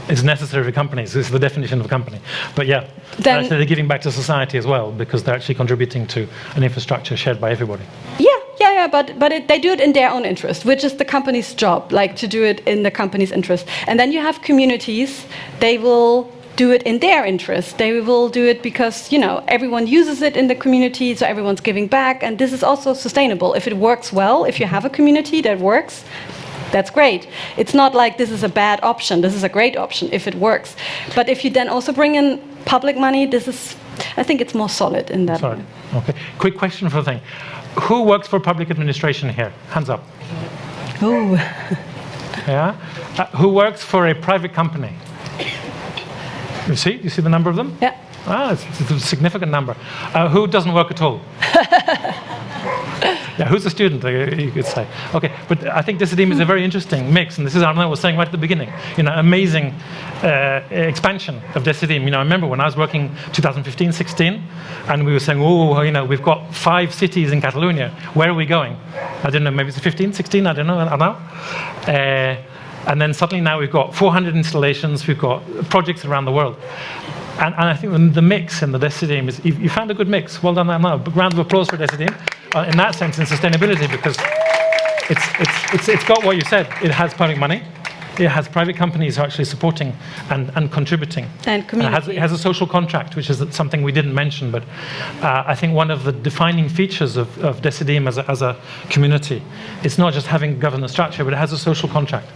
Speaker 2: is necessary for companies. This is the definition of a company. But yeah, then, actually they're giving back to society as well because they're actually contributing to an infrastructure shared by everybody.
Speaker 3: Yeah, yeah, but but it, they do it in their own interest, which is the company's job, like to do it in the company's interest. And then you have communities; they will do it in their interest. They will do it because you know everyone uses it in the community, so everyone's giving back, and this is also sustainable. If it works well, if you have a community that works, that's great. It's not like this is a bad option. This is a great option if it works. But if you then also bring in public money, this is, I think it's more solid in that
Speaker 2: Sorry. Okay. Quick question for the thing. Who works for public administration here? Hands up.
Speaker 3: Ooh.
Speaker 2: yeah? Uh, who works for a private company? You see? You see the number of them?
Speaker 3: Yeah.
Speaker 2: Ah, it's, it's a significant number. Uh, who doesn't work at all? yeah, who's a student, uh, you could say. Okay, but I think Decidim is a very interesting mix, and this is Arnaud was saying right at the beginning, you know, amazing uh, expansion of Decidim. You know, I remember when I was working 2015, 16, and we were saying, oh, you know, we've got five cities in Catalonia. Where are we going? I don't know, maybe it's 15, 16, I don't know, Arnaud. Uh, and then suddenly now we've got 400 installations, we've got projects around the world. And, and I think the, the, mix in the Decidim is, you, you, found a good mix. Well done, Arnaud. Round of applause for Decidim uh, in that sense in sustainability because it's, it's, it's, it's got what you said. It has public money. It has private companies who are actually supporting and, and contributing.
Speaker 3: And community.
Speaker 2: It has, it has, a social contract, which is something we didn't mention, but uh, I think one of the defining features of, of Decidim as a, as a community, it's not just having governance structure, but it has a social contract,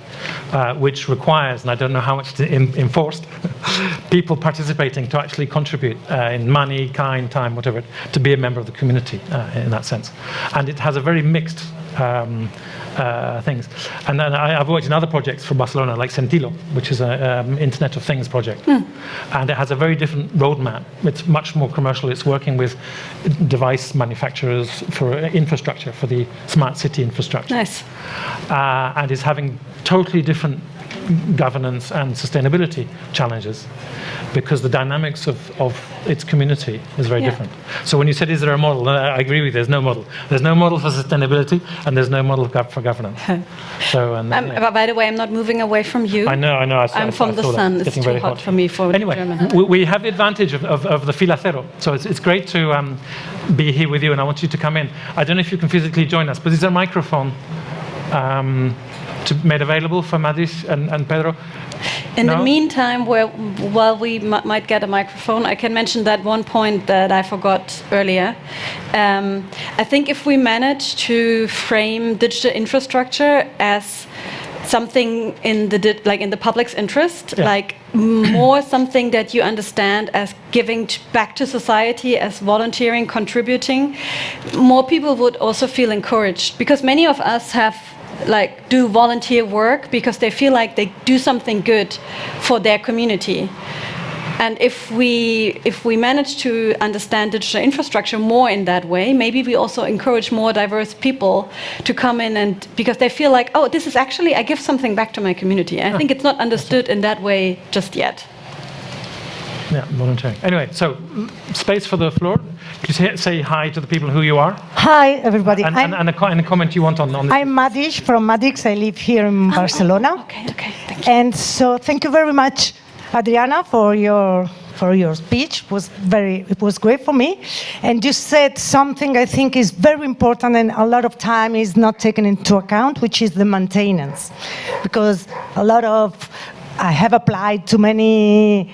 Speaker 2: uh, which requires, and I don't know how much to enforced, people participating to actually contribute uh, in money, kind, time, whatever, to be a member of the community uh, in that sense. And it has a very mixed um, uh, things. And then I, have worked in other projects from Barcelona, like Sentilo, which is an um, Internet of Things project. Mm. And it has a very different roadmap. It's much more commercial. It's working with device manufacturers for infrastructure, for the smart city infrastructure.
Speaker 3: Nice.
Speaker 2: Uh, and is having totally different governance and sustainability challenges because the dynamics of, of its community is very yeah. different. So when you said, is there a model? I agree with you, there's no model. There's no model for sustainability and there's no model for governance.
Speaker 3: so, and, um, yeah. By the way, I'm not moving away from you.
Speaker 2: I know, I know. I,
Speaker 3: am from
Speaker 2: I
Speaker 3: the sun. It's, it's too hot, hot, for me for
Speaker 2: Anyway,
Speaker 3: German.
Speaker 2: We, we have the advantage of, of, of the filacero. So it's, it's great to um, be here with you and I want you to come in. I don't know if you can physically join us, but there's a microphone. Um, to, made available for Madis and, and Pedro?
Speaker 3: In no? the meantime, where, while we might get a microphone, I can mention that one point that I forgot earlier. Um, I think if we manage to frame digital infrastructure as something in the di- like in the public's interest,
Speaker 2: Yeah.
Speaker 3: like more something that you understand as giving t- back to society, as volunteering, contributing, more people would also feel encouraged because many of us have like do volunteer work because they feel like they do something good for their community. And if we if we manage to understand digital infrastructure more in that way, maybe we also encourage more diverse people to come in and because they feel like, oh, this is actually I give something back to my community. And I think it's not understood in that way just yet.
Speaker 2: Yeah, volunteering. Anyway, so space for the floor. Could you say, say hi to the people who you are?
Speaker 4: Hi, everybody.
Speaker 2: And,
Speaker 4: I'm,
Speaker 2: and, and, a, and a comment you want on, on this.
Speaker 4: I'm Madish from Madix. I live here in oh, Barcelona.
Speaker 3: Okay, okay, thank you.
Speaker 4: And so thank you very much, Adriana, for your for your speech. It was very it was great for me. And you said something I think is very important and a lot of time is not taken into account, which is the maintenance. Because a lot of I have applied to many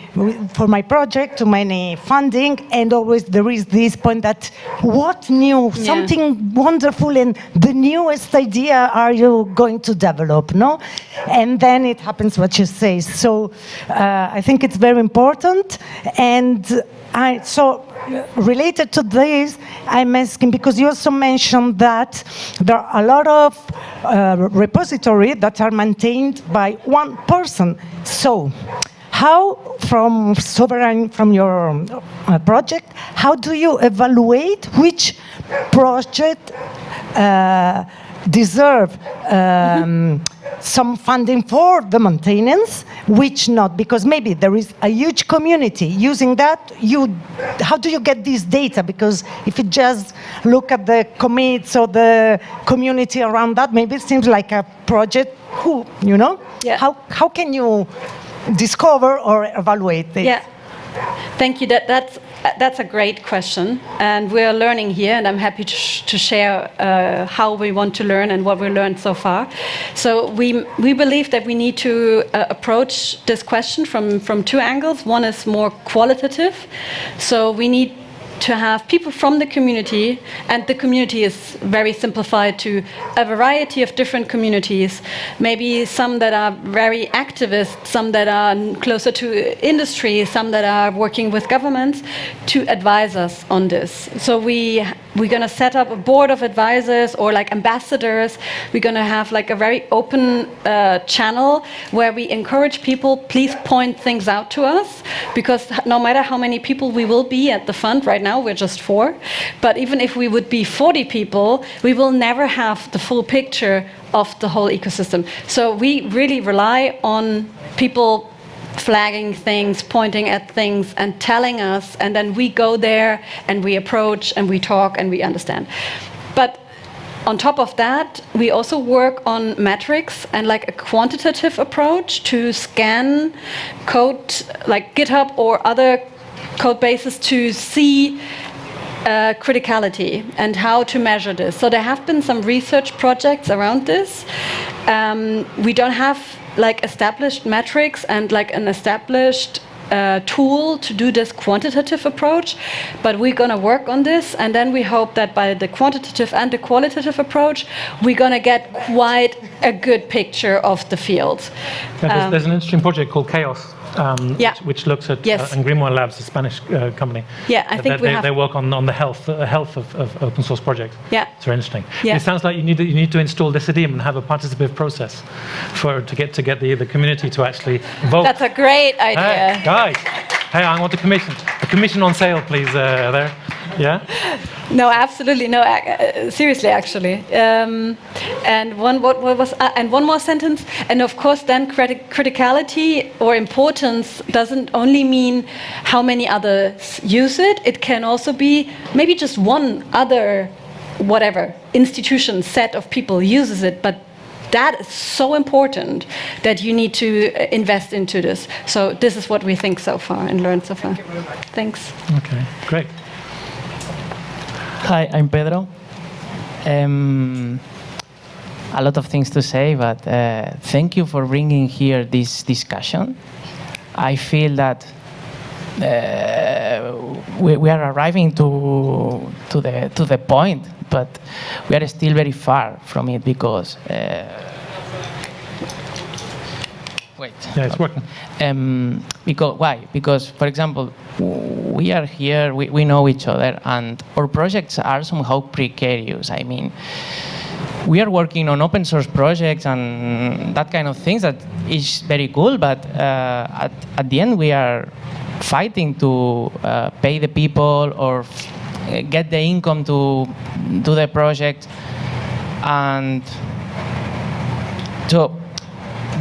Speaker 4: for my project to many funding, and always there is this point that what new,
Speaker 3: Yeah.
Speaker 4: something wonderful, and the newest idea are you going to develop? No, and then it happens what you say. So uh, I think it's very important, and I so related to this, I'm asking because you also mentioned that there are a lot of uh, repository that are maintained by one person. So, how from sovereign from your uh, project, how do you evaluate which project uh, deserve um, some funding for the maintenance, which not, because maybe there is a huge community using that. You, how do you get this data? Because if you just look at the commits or the community around that, maybe it seems like a project. Who, you know?
Speaker 3: Yeah.
Speaker 4: How how can you discover or evaluate this?
Speaker 3: Yeah. Thank you. That, that's, that's a great question. And we're learning here, and I'm happy to, sh- to share uh, how we want to learn and what we learned so far. So, we, we believe that we need to uh, approach this question from, from two angles. One is more qualitative. So, we need to have people from the community, and the community is very simplified to a variety of different communities. Maybe some that are very activist, some that are closer to industry, some that are working with governments to advise us on this. So we we're going to set up a board of advisors or like ambassadors. We're going to have like a very open uh, channel where we encourage people, please point things out to us because no matter how many people we will be at the fund, right now we're just four, but even if we would be 40 people, we will never have the full picture of the whole ecosystem. So we really rely on people flagging things, pointing at things, and telling us, and then we go there and we approach and we talk and we understand. But on top of that, we also work on metrics and like a quantitative approach to scan code like GitHub or other code bases to see uh, criticality and how to measure this. So there have been some research projects around this. Um, we don't have like established metrics and like an established uh, tool to do this quantitative approach, but we're going to work on this, and then we hope that by the quantitative and the qualitative approach, we're going to get quite a good picture of the field.
Speaker 2: Yeah, there's,
Speaker 3: Um,
Speaker 2: there's an interesting project called Chaos, um,
Speaker 3: Yeah.
Speaker 2: which, which looks at
Speaker 3: Yes.
Speaker 2: uh, and Grimoire Labs, a Spanish uh, company.
Speaker 3: Yeah, I think
Speaker 2: they,
Speaker 3: we
Speaker 2: they,
Speaker 3: have-
Speaker 2: they work on, on the health uh, health of, of open source projects.
Speaker 3: Yeah.
Speaker 2: it's very interesting.
Speaker 3: Yeah.
Speaker 2: It sounds like you need to, you need to install Decidim and have a participative process for to get to get the the community to actually vote.
Speaker 3: That's a great
Speaker 2: Hey,
Speaker 3: idea.
Speaker 2: guys, hey, I want a commission. A commission on sale, please. Uh, there, yeah.
Speaker 3: No, absolutely no. ac- Uh, seriously, actually. Um, and one what, what was uh, and one more sentence. And of course, then criti- criticality or importance doesn't only mean how many others use it. It can also be maybe just one other, whatever institution set of people uses it, but. That is so important that you need to uh, invest into this. So this is what we think so far and learned so far. Thanks.
Speaker 2: Okay, great.
Speaker 5: Hi, I'm Pedro. Um, a lot of things to say, but uh, thank you for bringing here this discussion. I feel that uh, we, we are arriving to, to, the, to the point, but we are still very far from it because uh, Wait.
Speaker 2: Yeah, it's working.
Speaker 5: Um, because why? Because, for example, we are here, we, we know each other, and our projects are somehow precarious. I mean, we are working on open source projects and that kind of things that is very cool, but uh, at, at the end we are fighting to uh, pay the people or f- get the income to do the project. And so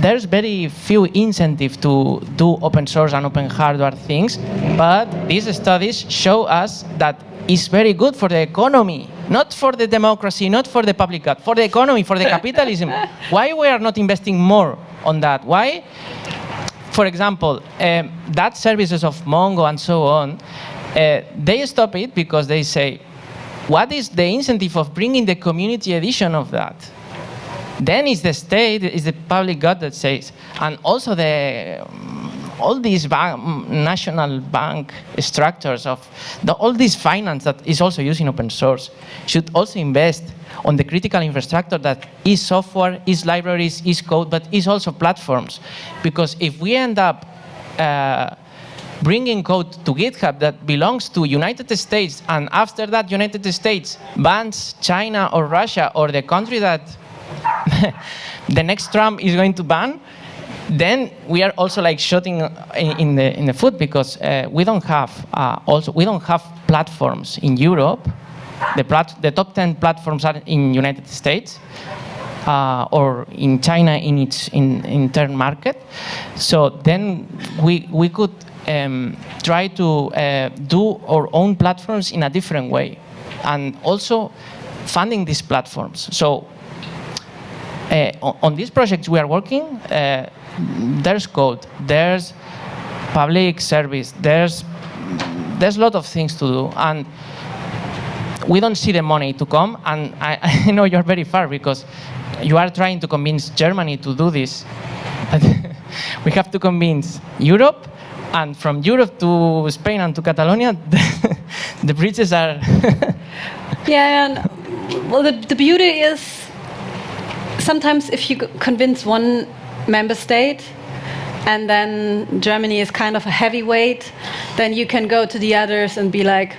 Speaker 5: there's very few incentive to do open source and open hardware things, but these studies show us that it's very good for the economy, not for the democracy, not for the public good, for the economy, for the capitalism. Why we are not investing more on that? Why? For example, um, that services of Mongo and so on, uh, they stop it because they say, what is the incentive of bringing the community edition of that? Then it's the state, it's the public good that says, and also the um, all these bank, national bank structures of the, all this finance that is also using open source should also invest on the critical infrastructure that is software, is libraries, is code, but is also platforms. Because if we end up uh, bringing code to GitHub that belongs to United States, and after that United States bans China or Russia or the country that the next Trump is going to ban, then we are also like shooting in, the in the foot because uh, we don't have uh, also we don't have platforms in Europe. The plat the top ten platforms are in United States. Uh, or in China in its in, intern market, so then we we could um, try to uh, do our own platforms in a different way, and also funding these platforms. So uh, on, these projects we are working, uh, there's code, there's public service, there's there's a lot of things to do, and we don't see the money to come. And I, I know you're very far because you are trying to convince Germany to do this, we have to convince Europe, and from Europe to Spain and to Catalonia, the, the bridges are.
Speaker 3: Yeah, and well, the, the beauty is sometimes if you convince one member state and then Germany is kind of a heavyweight, then you can go to the others and be like,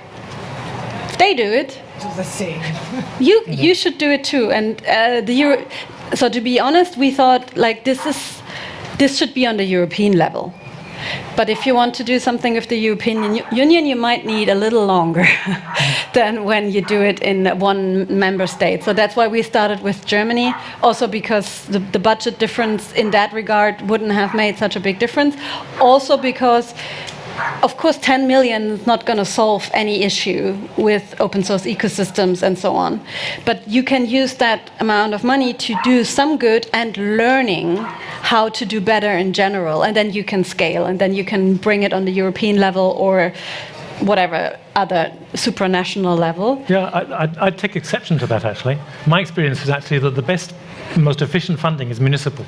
Speaker 3: they do it.
Speaker 4: the same.
Speaker 3: You you should do it too. And uh, the Euro- so to be honest, we thought like this is this should be on the European level. But if you want to do something with the European Union, you might need a little longer than when you do it in one member state. So that's why we started with Germany, also because the, the budget difference in that regard wouldn't have made such a big difference. Also because of course, 10 million is not going to solve any issue with open source ecosystems and so on. But you can use that amount of money to do some good and learning how to do better in general. And then you can scale and then you can bring it on the European level or whatever other supranational level.
Speaker 2: Yeah, I, I'd take exception to that actually. My experience is actually that the best, most efficient funding is municipal.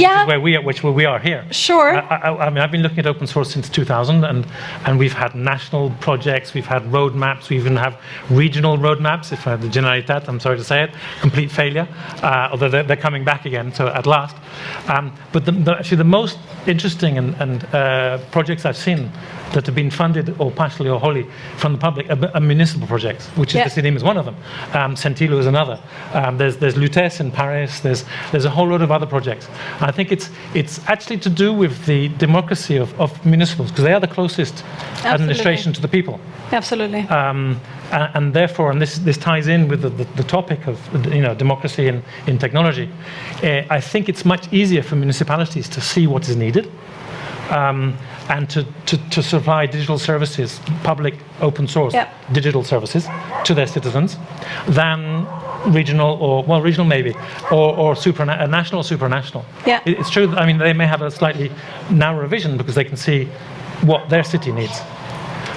Speaker 3: Yeah.
Speaker 2: where we are, which where we are here.
Speaker 3: Sure.
Speaker 2: I, I, I mean, I've been looking at open source since 2000, and and we've had national projects, we've had roadmaps, we even have regional roadmaps. If I have the Generalitat, I'm sorry to say it, complete failure. Uh, although they're, they're coming back again, so at last. Um, but the, the, actually, the most interesting and, and uh, projects I've seen that have been funded or partially or wholly from the public are, are municipal projects, which is
Speaker 3: Yeah.
Speaker 2: Decidim is one of them. Um, Sentilo is another. Um, there's there's Lutece in Paris. There's there's a whole lot of other projects. I think it's it's actually to do with the democracy of, of municipals because they are the closest administration to the people.
Speaker 3: Absolutely.
Speaker 2: Um, and, and therefore, and this, this ties in with the, the, the topic of you know, democracy in, in technology, uh, I think it's much easier for municipalities to see what is needed um, and to, to, to supply digital services, public open source
Speaker 3: Yep.
Speaker 2: digital services to their citizens than regional or, well, regional maybe, or, or suprana- national supranational.
Speaker 3: Yeah.
Speaker 2: It's true that, I mean, they may have a slightly narrower vision because they can see what their city needs.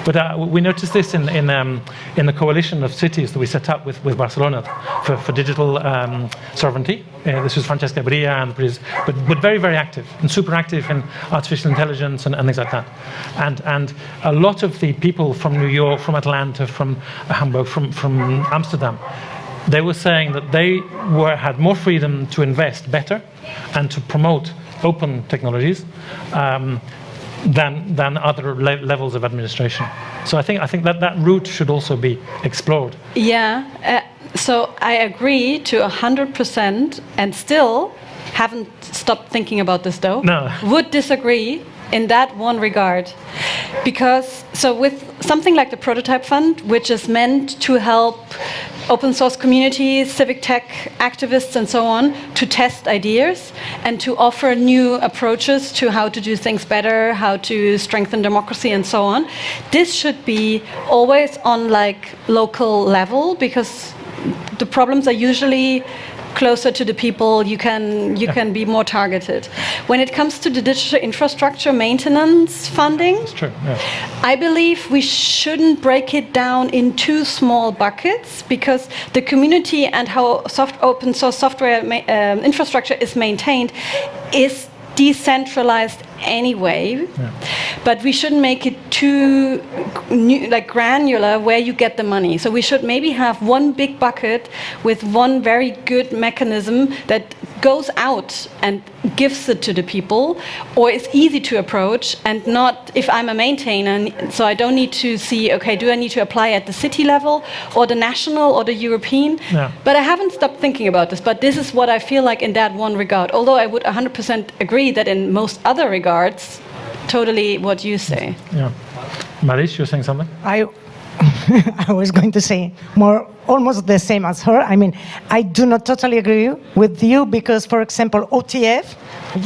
Speaker 2: But uh, we noticed this in, in, um, in the coalition of cities that we set up with, with Barcelona for, for digital um, sovereignty. Uh, this was Francesca Bria, and Bris- but, but very, very active and super active in artificial intelligence and, and things like that. And, and a lot of the people from New York, from Atlanta, from Hamburg, from, from Amsterdam, they were saying that they were, had more freedom to invest better and to promote open technologies um, than, than other le levels of administration. So I think, I think that that route should also be explored.
Speaker 3: Yeah, uh, so I agree to 100% and still haven't stopped thinking about this though.
Speaker 2: No.
Speaker 3: Would disagree in that one regard. Because, so with something like the Prototype Fund, which is meant to help open source communities, civic tech activists, and so on to test ideas and to offer new approaches to how to do things better, how to strengthen democracy, and so on. This should be always on like local level because the problems are usually closer to the people, you can, you can be more targeted. When it comes to the digital infrastructure maintenance funding,
Speaker 2: true. Yeah.
Speaker 3: I believe we shouldn't break it down in two small buckets because the community and how soft open source software um, infrastructure is maintained is decentralized anyway. But we shouldn't make it too nu- like granular where you get the money. So we should maybe have one big bucket with one very good mechanism that goes out and gives it to the people or is easy to approach and not if I'm a maintainer so I don't need to see okay do I need to apply at the city level or the national or the European
Speaker 2: Yeah.
Speaker 3: but I haven't stopped thinking about this but this is what I feel like in that one regard although I would 100% agree that in most other regards totally what you say
Speaker 2: yeah. Maris, you're saying something?
Speaker 4: I, I was going to say more, almost the same as her. I mean, I do not totally agree with you because, for example, OTF,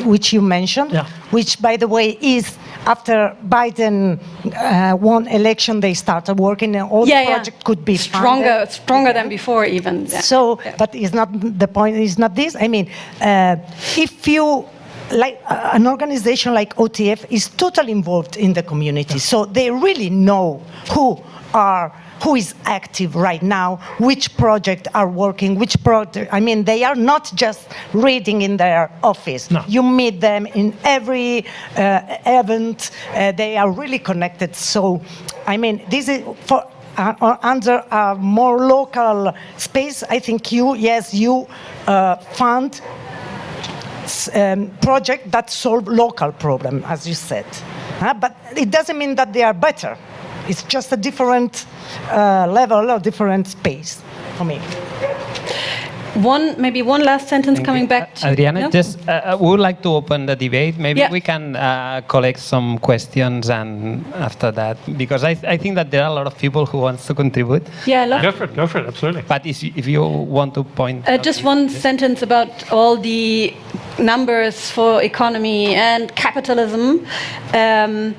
Speaker 4: which you mentioned,
Speaker 2: Yeah.
Speaker 4: which, by the way, is after Biden uh, won election, they started working, and all
Speaker 3: yeah
Speaker 4: the project could be
Speaker 3: stronger
Speaker 4: funded.
Speaker 3: stronger than before even Yeah.
Speaker 4: So,
Speaker 3: Yeah.
Speaker 4: but it's not the point. Is not this. I mean, uh, if you like uh, an organization like OTF is totally involved in the community, so they really know who are who is active right now, which project are working, which project. I mean, they are not just reading in their office.
Speaker 2: No.
Speaker 4: You meet them in every uh, event. Uh, they are really connected. So, I mean, this is for uh, uh, under a more local space, I think you, yes, you uh, fund um, project that solve local problem, as you said. Huh? But it doesn't mean that they are better. It's just a different uh, level or different space for me.
Speaker 3: one maybe one last sentence coming back to
Speaker 1: Adriana,
Speaker 3: No?
Speaker 1: just uh, we would like to open the debate. Maybe
Speaker 3: Yeah.
Speaker 1: we can uh, collect some questions and after that, because I, I think that there are a lot of people who wants to contribute.
Speaker 3: yeah I love
Speaker 2: Go for it, go for it, absolutely.
Speaker 1: But if you, if you want to point,
Speaker 3: Uh,
Speaker 1: out
Speaker 3: just
Speaker 1: this-
Speaker 3: one sentence about all the numbers for economy and capitalism. Um,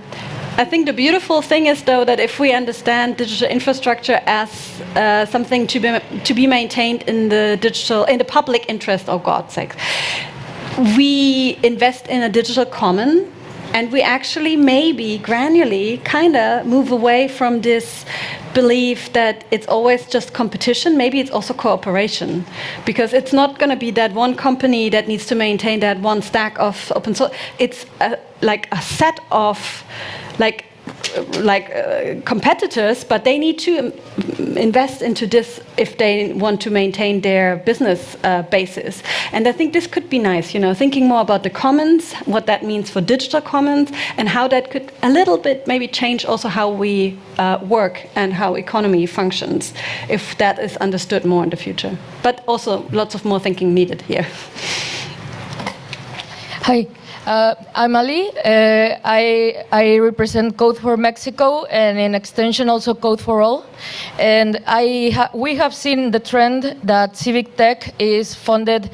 Speaker 3: I think the beautiful thing is, though, that if we understand digital infrastructure as uh, something to be to be maintained in the digital in the public interest, oh God's sake, we invest in a digital common and we actually maybe granularly kind of move away from this belief that it's always just competition. Maybe it's also cooperation because it's not going to be that one company that needs to maintain that one stack of open source it's a, like a set of like like uh, competitors, but they need to invest into this if they want to maintain their business uh, basis. And I think this could be nice, you know, thinking more about the commons, what that means for digital commons, and how that could a little bit maybe change also how we uh, work and how economy functions, if that is understood more in the future. But also lots of more thinking needed here.
Speaker 6: Hi, uh, I'm Ali. Uh, I, I represent Code for Mexico and in extension also Code for All. And I ha we have seen the trend that civic tech is funded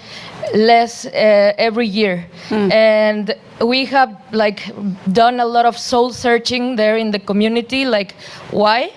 Speaker 6: less uh, every year. And we have like done a lot of soul searching there in the community, like why?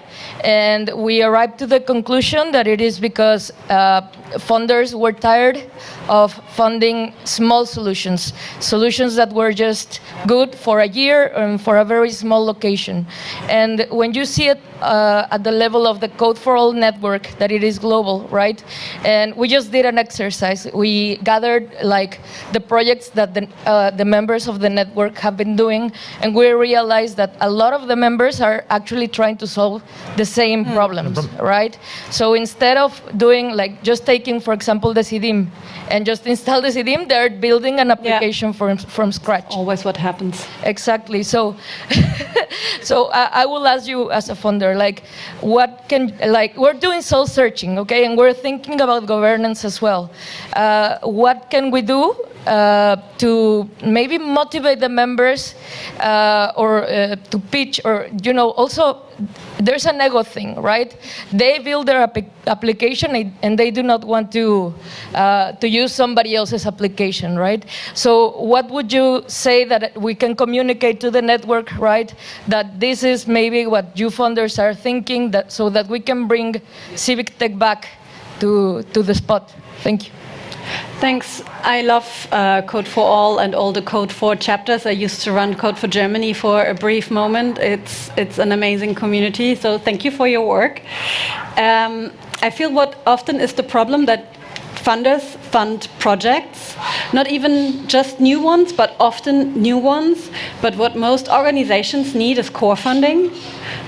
Speaker 6: And we arrived to the conclusion that it is because uh, funders were tired of funding small solutions, solutions that were just good for a year and for a very small location. And when you see it uh, at the level of the Code for All network, that it is global, right? And we just did an exercise. We gathered like the projects that the, uh, the members of the network have been doing, and we realized that a lot of the members are actually trying to solve the same problems, right? So instead of doing like just taking, for example, the Decidim and just install the Decidim, they're building an application from, from scratch.
Speaker 3: Always what happens.
Speaker 6: Exactly. So, so I, I will ask you as a funder, like, what can, like, we're doing soul searching, okay, and we're thinking about governance as well. Uh, what can we do uh, to maybe motivate the members uh, or uh, to pitch or, you know, also there's an ego thing, right? They build their app application and they do not want to, uh, to use somebody else's application, right? So what would you say that we can communicate to the network, right? That this is maybe what you funders are thinking that, so that we can bring civic tech back to, to the spot. Thank you.
Speaker 3: Thanks. I love uh, Code for All and all the Code for chapters. I used to run Code for Germany for a brief moment. It's, it's an amazing community, so thank you for your work. Um, I feel what often is the problem that funders fund projects, not even just new ones, but often new ones. But what most organizations need is core funding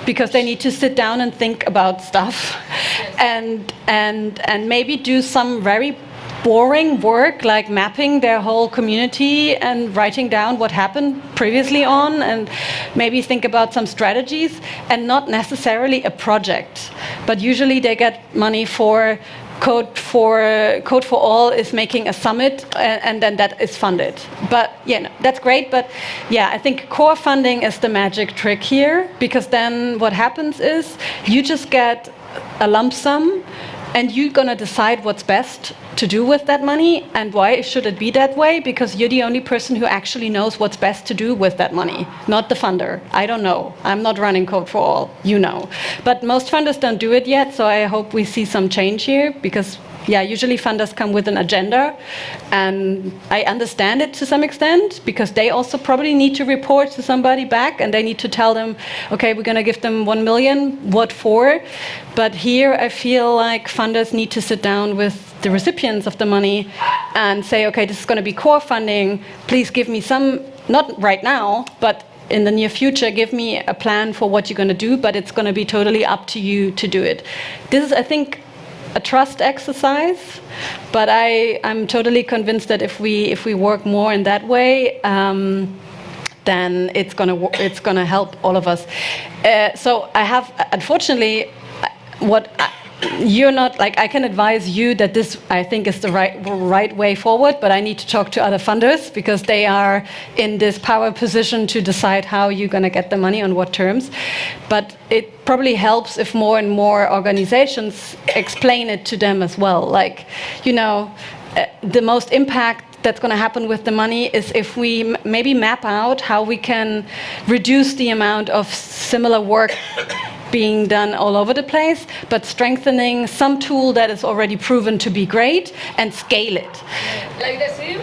Speaker 3: because they need to sit down and think about stuff and, and, and maybe do some very boring work like mapping their whole community and writing down what happened previously on and maybe think about some strategies and not necessarily a project. But usually they get money for Code for Code for All is making a summit, and, and, then that is funded. But yeah, no, that's great. But yeah, I think core funding is the magic trick here because then what happens is you just get a lump sum and you're going to decide what's best to do with that money and why should it be that way? Because you're the only person who actually knows what's best to do with that money not the funder. I don't know. I'm not running code for all. You know. But most funders don't do it yet so i hope we see some change here because yeah, usually funders come with an agenda, and I understand it to some extent because they also probably need to report to somebody back, and they need to tell them, okay, we're going to give them one million, what for? But here, I feel like funders need to sit down with the recipients of the money and say, okay, this is going to be core funding. Please give me some, not right now, but in the near future, give me a plan for what you're going to do, but it's going to be totally up to you to do it. This is, I think, a trust exercise, but I, I'm totally convinced that if we if we work more in that way, um, then it's gonna it's gonna help all of us. Uh, so I have unfortunately what. I, you're not like I can advise you that this I think is the right right way forward, but I need to talk to other funders because they are in this power position to decide how you're going to get the money on what terms. But it probably helps if more and more organizations explain it to them as well. Like, you know, uh, the most impact that's going to happen with the money is if we maybe map out how we can reduce the amount of similar work being done all over the place, but strengthening some tool that is already proven to be great and scale it.
Speaker 6: Like the SIM?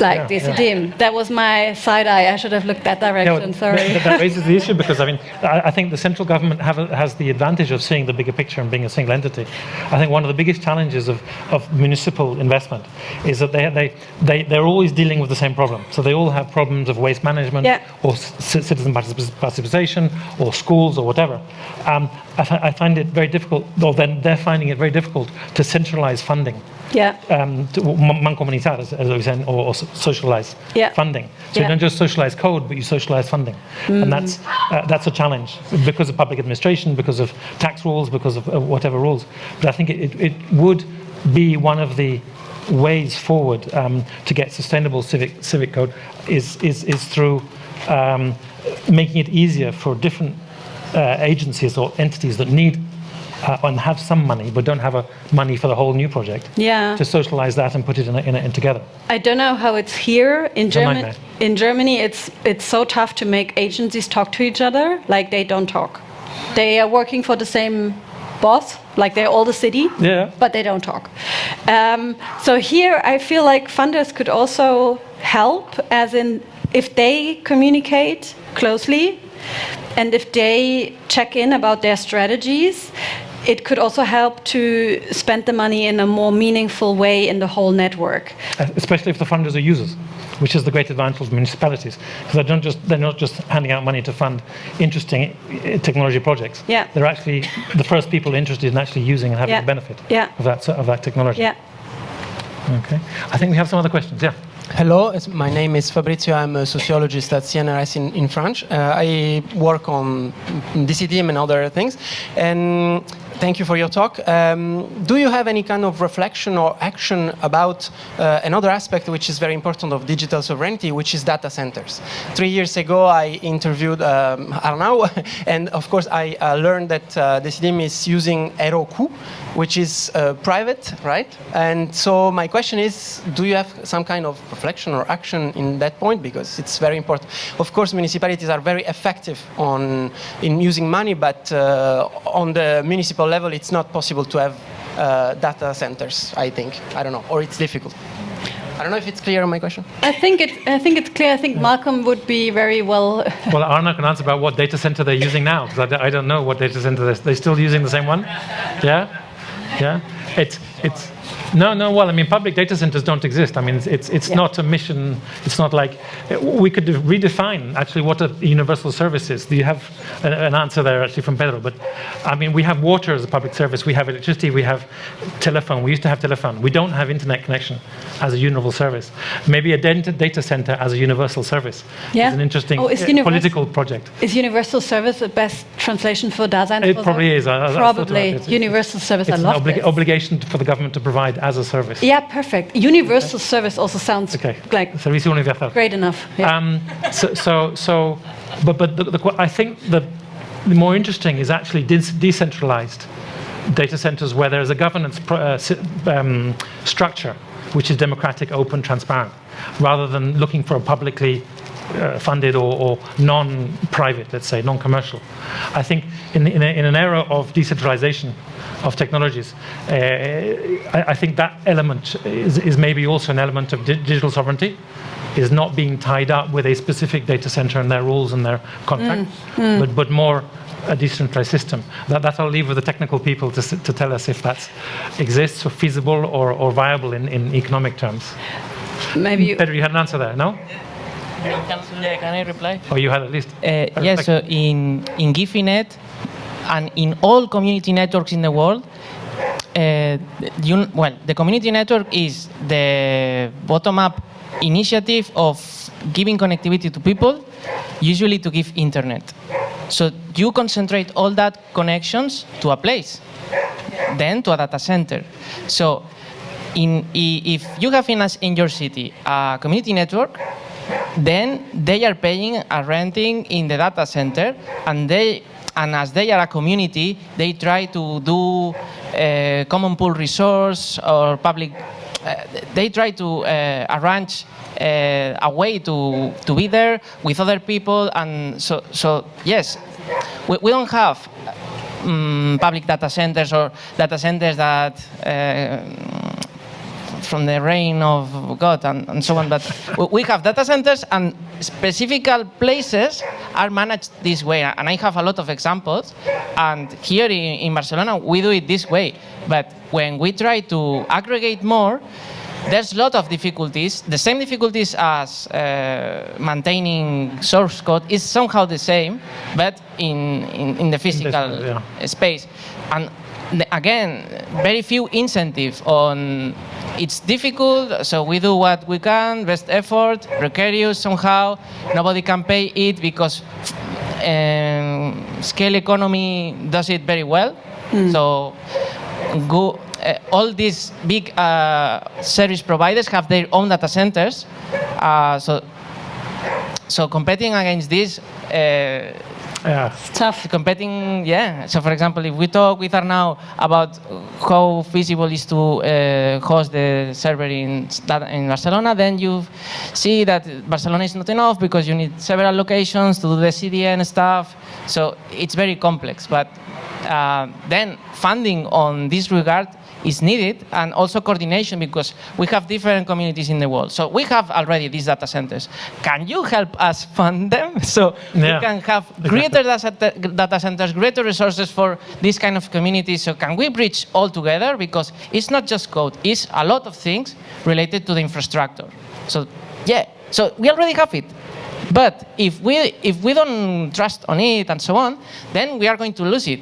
Speaker 3: Like
Speaker 2: Yeah,
Speaker 3: this
Speaker 2: yeah.
Speaker 3: dim. That was my side eye. I should have looked that direction.
Speaker 2: No,
Speaker 3: Sorry.
Speaker 2: That, that raises the issue because I mean I, I think the central government a- has the advantage of seeing the bigger picture and being a single entity. I think one of the biggest challenges of, of municipal investment is that they, they, they, they're always dealing with the same problem. So they all have problems of waste management
Speaker 3: Yeah.
Speaker 2: or citizen particip- participation or schools or whatever. Um, I, I find it very difficult, or then they're finding it very difficult to centralize funding
Speaker 3: yeah.
Speaker 2: um, to, m- mancomunitar, as, as I was saying, or, or so- socialize
Speaker 3: Yeah.
Speaker 2: funding. So
Speaker 3: Yeah.
Speaker 2: you don't just socialize code, but you socialize funding, and that's uh, that's a challenge because of public administration, because of tax rules, because of uh, whatever rules. But I think it, it, it would be one of the ways forward um, to get sustainable civic civic code is is is through um, making it easier for different uh, agencies or entities that need uh, and have some money but don't have a money for the whole new project
Speaker 3: Yeah.
Speaker 2: to socialize that and put it in, a, in, a, in together.
Speaker 3: I don't know how it's here in Germany. In Germany, it's it's so tough to make agencies talk to each other. Like they don't talk. They are working for the same boss. Like they're all the city.
Speaker 2: Yeah.
Speaker 3: But they don't talk. Um, so here, I feel like funders could also help, as in if they communicate closely And if they check in about their strategies, it could also help to spend the money in a more meaningful way in the whole network.
Speaker 2: Uh, especially if the funders are users, which is the great advantage of municipalities, because they don't just they're not just handing out money to fund interesting uh, technology projects.
Speaker 3: Yeah.
Speaker 2: they're actually the first people interested in actually using and having
Speaker 3: Yeah.
Speaker 2: the benefit
Speaker 3: Yeah.
Speaker 2: of that of that technology.
Speaker 3: Yeah.
Speaker 2: Okay, I think we have some other questions. Yeah.
Speaker 7: Hello, my name is Fabrizio. I'm a sociologist at CNRS in, in France. Uh, I work on Decidim and other things. And thank you for your talk. Um, do you have any kind of reflection or action about uh, another aspect which is very important of digital sovereignty, which is data centers? Three years ago, I interviewed um, Arnau, and of course, I uh, learned that uh, Decidim is using Heroku, which is uh, private, right? And so my question is, do you have some kind of reflection or action in that point? Because it's very important. Of course, municipalities are very effective on in using money, but uh, on the municipal level, it's not possible to have uh, data centers. I think I don't know, or it's difficult. I don't know if it's clear on my question.
Speaker 3: I think it. I think it's clear. I think Malcolm would be very well.
Speaker 2: Well, Arnau can answer about what data center they're using now, because I don't know what data center they're, they're still using the same one. Yeah, yeah. It's it's no, no. Well, I mean, public data centers don't exist. I mean, it's it's, it's not a mission. It's not like we could redefine actually what a universal service is. Do you have an, an answer there actually from Pedro? But I mean, we have water as a public service. We have electricity. We have telephone. We used to have telephone. We don't have internet connection as a universal service. Maybe a data data center as a universal service
Speaker 3: Yeah.
Speaker 2: is an interesting
Speaker 3: Oh,
Speaker 2: uh, political project.
Speaker 3: Is universal service the best translation for Dasein?
Speaker 2: It probably is. I- I- I
Speaker 3: Probably
Speaker 2: it.
Speaker 3: universal service.
Speaker 2: It's
Speaker 3: I
Speaker 2: an obli-
Speaker 3: this.
Speaker 2: obligation for the government to provide as a service.
Speaker 3: Yeah, perfect. Universal service also sounds
Speaker 2: Okay.
Speaker 3: like
Speaker 2: universal.
Speaker 3: great enough. Yeah.
Speaker 2: Um, so, so, so, but, but the, the, I think the, the more interesting is actually de- decentralized data centers where there is a governance uh, si- um, structure which is democratic, open, transparent, rather than looking for a publicly uh, funded or, or non-private, let's say, non-commercial. I think in, in, a, in an era of decentralization of technologies, uh, I, I think that element is, is maybe also an element of di- digital sovereignty, is not being tied up with a specific data center and their rules and their contract, But, but more a decentralized system. That, that I'll leave with the technical people to, to tell us if that exists or feasible or, or viable in, in economic terms.
Speaker 3: Maybe you,
Speaker 2: Pedro, you had an answer there, no?
Speaker 5: Can, yeah, can I reply?
Speaker 2: Or you had at least?
Speaker 5: Uh, yes, so in, in Guifi.net and in all community networks in the world, uh, you, well, the community network is the bottom-up initiative of giving connectivity to people, usually to give internet. So you concentrate all that connections to a place, then to a data center. So in, if you have in, in your city a community network, then they are paying a renting in the data center, and they and as they are a community, they try to do uh, common pool resource or public. Uh, they try to uh, arrange uh, a way to to be there with other people, and so so yes, we, we don't have um, public data centers or data centers that. From the reign of God and, and so on. But we have data centers and specific places are managed this way. And I have a lot of examples. And here in, in Barcelona, we do it this way. But when we try to aggregate more, there's a lot of difficulties. The same difficulties as uh, maintaining source code is somehow the same, but in, in, in the physical
Speaker 2: yeah.
Speaker 5: space. And again, very few incentives on it's difficult, so we do what we can, best effort, precarious somehow, nobody can pay it because um, scale economy does it very well. So go, uh, all these big uh, service providers have their own data centers. Uh, so, so competing against this
Speaker 2: Yeah.
Speaker 3: tough.
Speaker 5: competing yeah so for example if we talk with Arnau about how feasible is to uh, host the server in, in Barcelona then you see that Barcelona is not enough because you need several locations to do the CDN stuff so it's very complex but uh, then funding on this regard is needed, and also coordination because we have different communities in the world. So we have already these data centers. Can you help us fund them so
Speaker 2: Yeah.
Speaker 5: we can have greater data data centers, greater resources for this kind of communities? So can we bridge all together? Because it's not just code, it's a lot of things related to the infrastructure. So yeah, so we already have it. But if we, if we don't trust on it and so on, then we are going to lose it.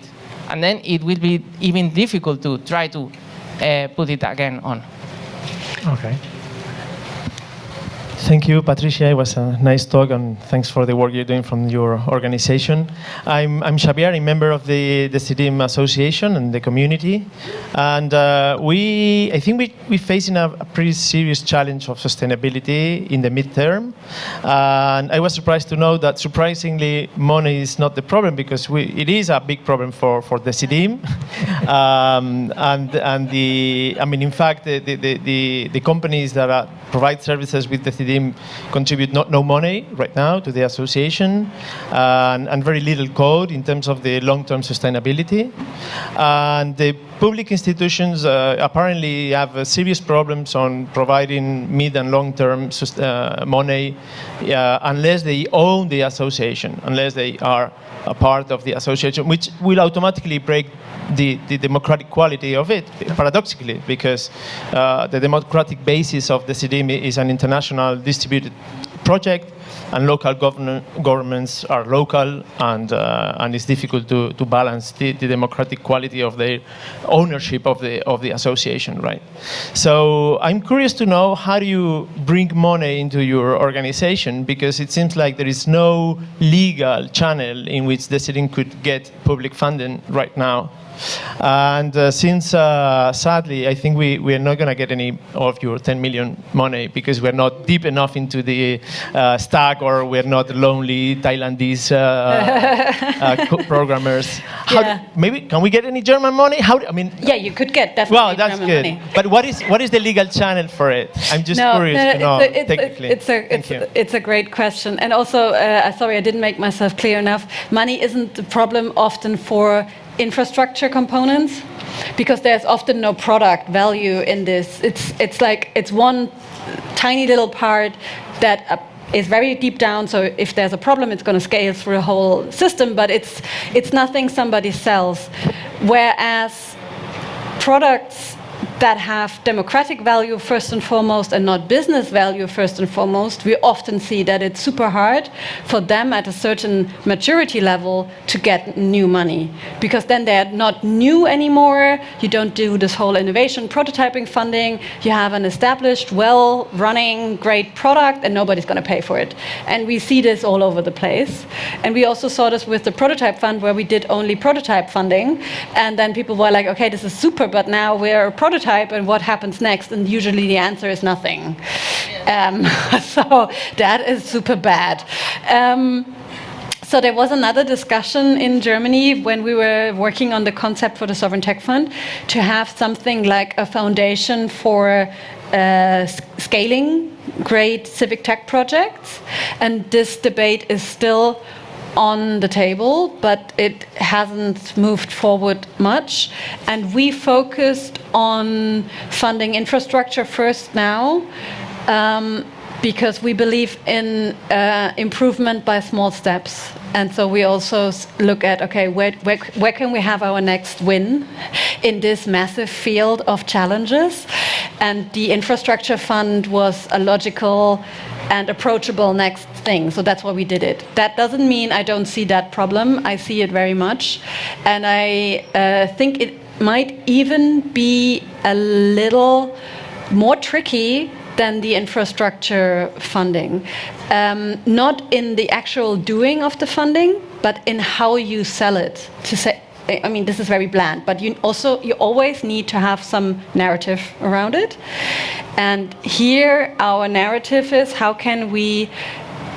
Speaker 5: And then it will be even difficult to try to Uh, put it again on.
Speaker 2: Okay.
Speaker 8: Thank you, Patricia. It was a nice talk, and thanks for the work you're doing from your organization. I'm, I'm Xavier, a member of the, the Decidim Association and the community. And uh, we, I think we, we're facing a, a pretty serious challenge of sustainability in the midterm. and I was surprised to know that, surprisingly, money is not the problem because we, it is a big problem for, for the Decidim. um, and, and the, I mean, in fact, the, the, the, the, companies that are, provide services with the Decidim contribute not, no money right now to the association and, and very little code in terms of the long-term sustainability. And the public institutions uh, apparently have uh, serious problems on providing mid and long-term uh, money uh, unless they own the association, unless they are a part of the association, which will automatically break the, the democratic quality of it, paradoxically, because uh, the democratic basis of the Decidim is an international distributed project, and local governments are local, and, uh, and it's difficult to, to balance the, the democratic quality of the ownership of the, of the association, right? So I'm curious to know how do you bring money into your organization, because it seems like there is no legal channel in which the city could get public funding right now. And uh, since, uh, sadly, I think we, we are not going to get any of your 10 million money because we're not deep enough into the uh, stack or we're not lonely Thailandese uh, uh, programmers. How
Speaker 3: Yeah.
Speaker 8: maybe, can we get any German money? How, do- I mean,
Speaker 3: Yeah, you could get definitely
Speaker 8: well, that's
Speaker 3: German
Speaker 8: good.
Speaker 3: money.
Speaker 8: But what is, what is the legal channel for it? I'm just
Speaker 3: no,
Speaker 8: curious
Speaker 3: no,
Speaker 8: to know
Speaker 3: it's a, it's a-
Speaker 8: technically.
Speaker 3: It's a, it's,
Speaker 8: you.
Speaker 3: it's a great question. And also, uh, sorry, I didn't make myself clear enough. Money isn't the problem often for infrastructure components because there's often no product value in this. It's, it's like, it's one tiny little part that uh, is very deep down. So if there's a problem, it's going to scale through the whole system, but it's, it's nothing somebody sells. Whereas products that have democratic value first and foremost and not business value first and foremost, we often see that it's super hard for them at a certain maturity level to get new money because then they're not new anymore. You don't do this whole innovation prototyping funding. You have an established, well running, great product and nobody's going to pay for it. And we see this all over the place. And we also saw this with the prototype fund where we did only prototype funding. And then people were like, okay, this is super, but now we're a prototype and what happens next? And usually the answer is nothing. Um, so that is super bad. Um, so there was another discussion in Germany when we were working on the concept for the Sovereign Tech Fund to have something like a foundation for uh, scaling great civic tech projects. And this debate is still on the table, but it hasn't moved forward much. And we focused on funding infrastructure first now. Um, because we believe in uh, improvement by small steps. And so we also look at okay, where, where, where can we have our next win in this massive field of challenges? And the infrastructure fund was a logical and approachable next thing. So that's why we did it. That doesn't mean I don't see that problem. I see it very much. And I uh, think it might even be a little more tricky than the infrastructure funding. Um, not in the actual doing of the funding, but in how you sell it. To say, I mean, this is very bland, but you also you always need to have some narrative around it. And here, our narrative is how can we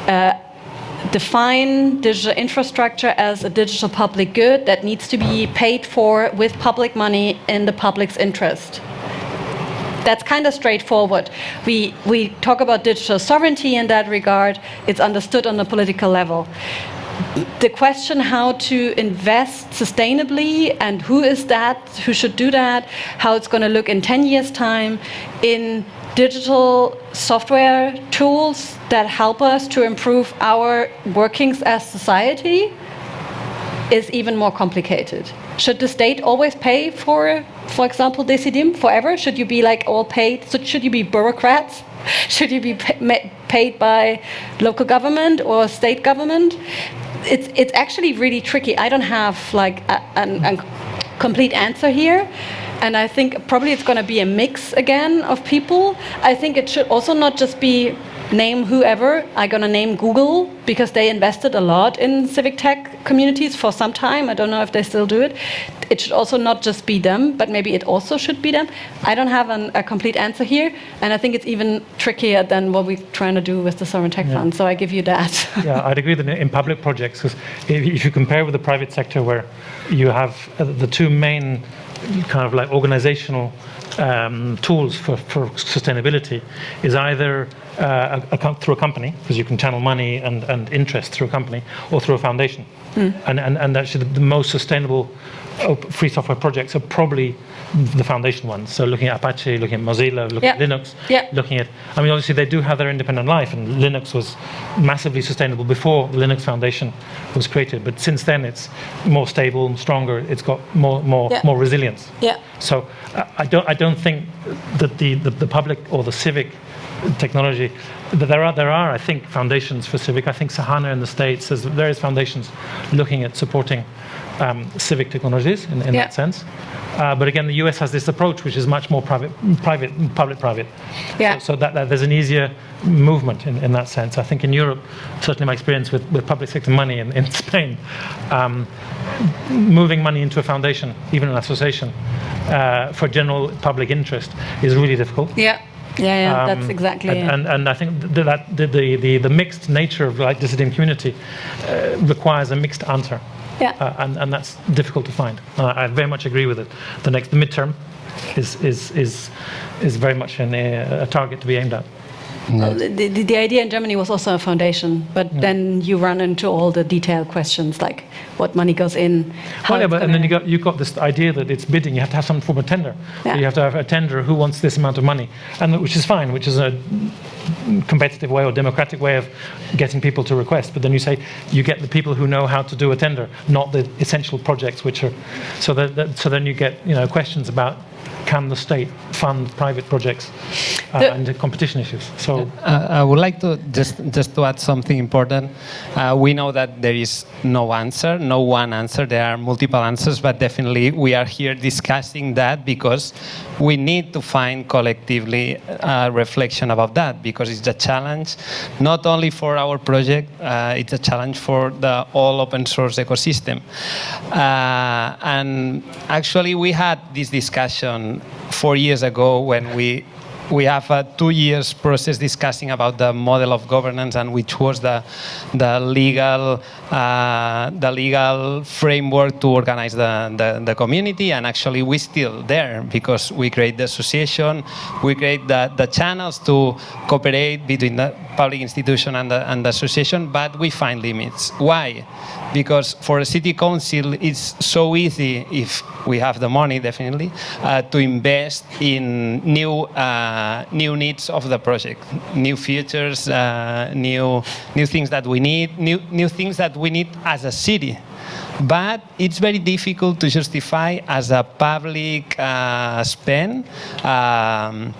Speaker 3: uh, define digital infrastructure as a digital public good that needs to be paid for with public money in the public's interest that's kind of straightforward. We, we talk about digital sovereignty in that regard. It's understood on the political level. the question how to invest sustainably and who is that, who should do that, how it's going to look in 10 years' time in digital software tools that help us to improve our workings as society is even more complicated. Should the state always pay for, for example, Decidim forever? Should you be like all paid? So should you be bureaucrats? Should you be paid by local government or state government? It's, it's actually really tricky. I don't have like a, a, a complete answer here. And I think probably it's going to be a mix again of people. I think it should also not just be name whoever. I'm going to name Google because they invested a lot in civic tech communities for some time. I don't know if they still do it. It should also not just be them, but maybe it also should be them. I don't have an, a complete answer here, and I think it's even trickier than what we're trying to do with the Sovereign Tech yeah. Fund, so I give you that.
Speaker 2: yeah, I'd agree that in public projects, because if you compare with the private sector where you have uh, the two main kind of like organizational um, tools for, for sustainability is either uh, a, a, through a company, because you can channel money and, and interest through a company, or through a foundation. Mm. And, and, and actually, the, the most sustainable free software projects are probably the foundation ones. So looking at Apache, looking at Mozilla, looking at Linux, yeah. looking at, I mean, obviously they do have their independent life and Linux was massively sustainable before the Linux Foundation was created. But since then it's more stable, and stronger, it's got more, more, more resilience.
Speaker 3: Yeah.
Speaker 2: So uh, I, don't, I don't think that the, the, the public or the civic technology. There are, there are, I think, foundations for civic. I think Sahana in the States, there's various foundations looking at supporting um, civic technologies in, in yeah. that sense. Uh, but again, the US has this approach which is much more private, private, public-private.
Speaker 3: Yeah.
Speaker 2: So, so that, that, there's an easier movement in, in that sense. I think in Europe, certainly my experience with, with public sector money in, in Spain, um, moving money into a foundation, even an association, uh, for general public interest is really difficult.
Speaker 3: Yeah. Yeah, yeah um, that's exactly
Speaker 2: and, and, and, I think that the, the, the, the, mixed nature of like Decidim community uh, requires a mixed answer.
Speaker 3: Yeah.
Speaker 2: Uh, and, and that's difficult to find. Uh, I very much agree with it. The next the midterm is, is, is, is very much an, a target to be aimed at.
Speaker 3: No. Oh, the, the, idea in Germany was also a foundation, but then you run into all the detailed questions like what money goes in.
Speaker 2: Well, yeah, but, and then you got you got this idea that it's bidding. You have to have some form of tender. Yeah. You have to have a tender who wants this amount of money, and which is fine, which is a competitive way or democratic way of getting people to request. But then you say you get the people who know how to do a tender, not the essential projects, which are so that, that so then you get you know questions about can the state fund private projects uh, the, and the competition issues? So
Speaker 1: uh, I would like to just just to add something important. Uh, we know that there is no answer, no one answer. There are multiple answers, but definitely we are here discussing that because we need to find collectively a reflection about that because it's a challenge not only for our project, uh, it's a challenge for the all open source ecosystem. Uh, and actually we had this discussion four years ago when we we have a two years process discussing about the model of governance and which was the the legal uh, the legal framework to organize the, the, the community. And actually we still there because we create the association we create the, the channels to cooperate between the public institution and the, and the association but we find limits. Why? Because for a city council it's so easy if we have the money definitely uh, to invest in new uh, new needs of the project new features uh, new new things that we need new new things that we need as a city. But it's very difficult to justify as a public uh, spend um,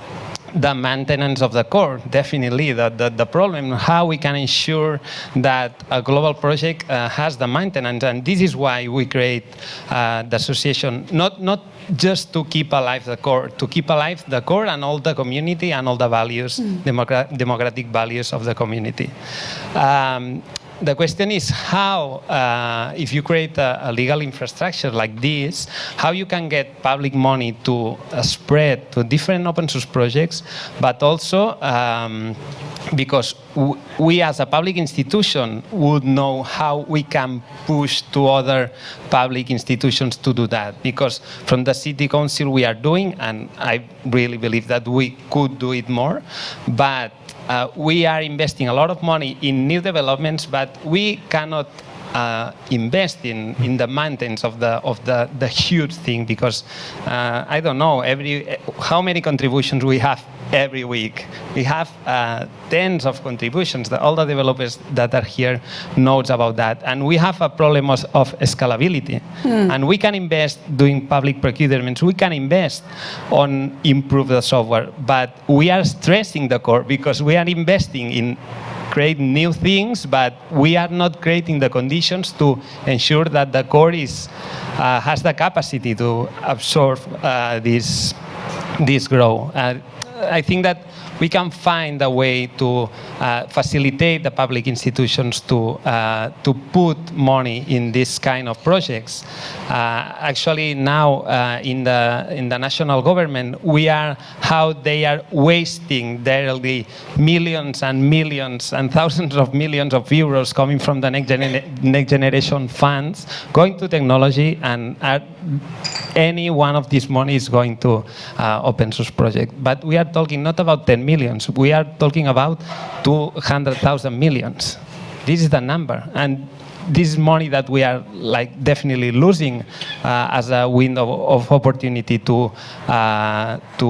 Speaker 1: the maintenance of the core, definitely. The, the, the, problem, how we can ensure that a global project uh, has the maintenance. And this is why we create uh, the association, not, not just to keep alive the core, to keep alive the core and all the community and all the values, mm. democrat democratic values of the community. Um, the question is how, uh, if you create a, a, legal infrastructure like this, how you can get public money to uh, spread to different open source projects, but also um, because we as a public institution would know how we can push to other public institutions to do that. Because from the city council we are doing, and I really believe that we could do it more, but uh, we are investing a lot of money in new developments, but we cannot uh, invest in, in the maintenance of the of the, the huge thing because uh, I don't know every how many contributions we have every week. We have uh, tens of contributions. that all the developers that are here knows about that, and we have a problem of, of scalability. And we can invest doing public procurements. We can invest on improve the software, but we are stressing the core because we are investing in create new things, but we are not creating the conditions to ensure that the core is, uh, has the capacity to absorb uh, this, this growth. Uh, I think that we can find a way to uh, facilitate the public institutions to, uh, to put money in this kind of projects. Uh, actually, now uh, in, the, in the national government, we are how they are wasting daily millions and millions and thousands of millions of euros coming from the next, genera- next generation funds, going to technology and are any one of these money is going to uh, open source project. But we are talking not about 10 millions, we are talking about 200,000 millions. This is the number. And this is money that we are like definitely losing uh, as a window of opportunity to uh, to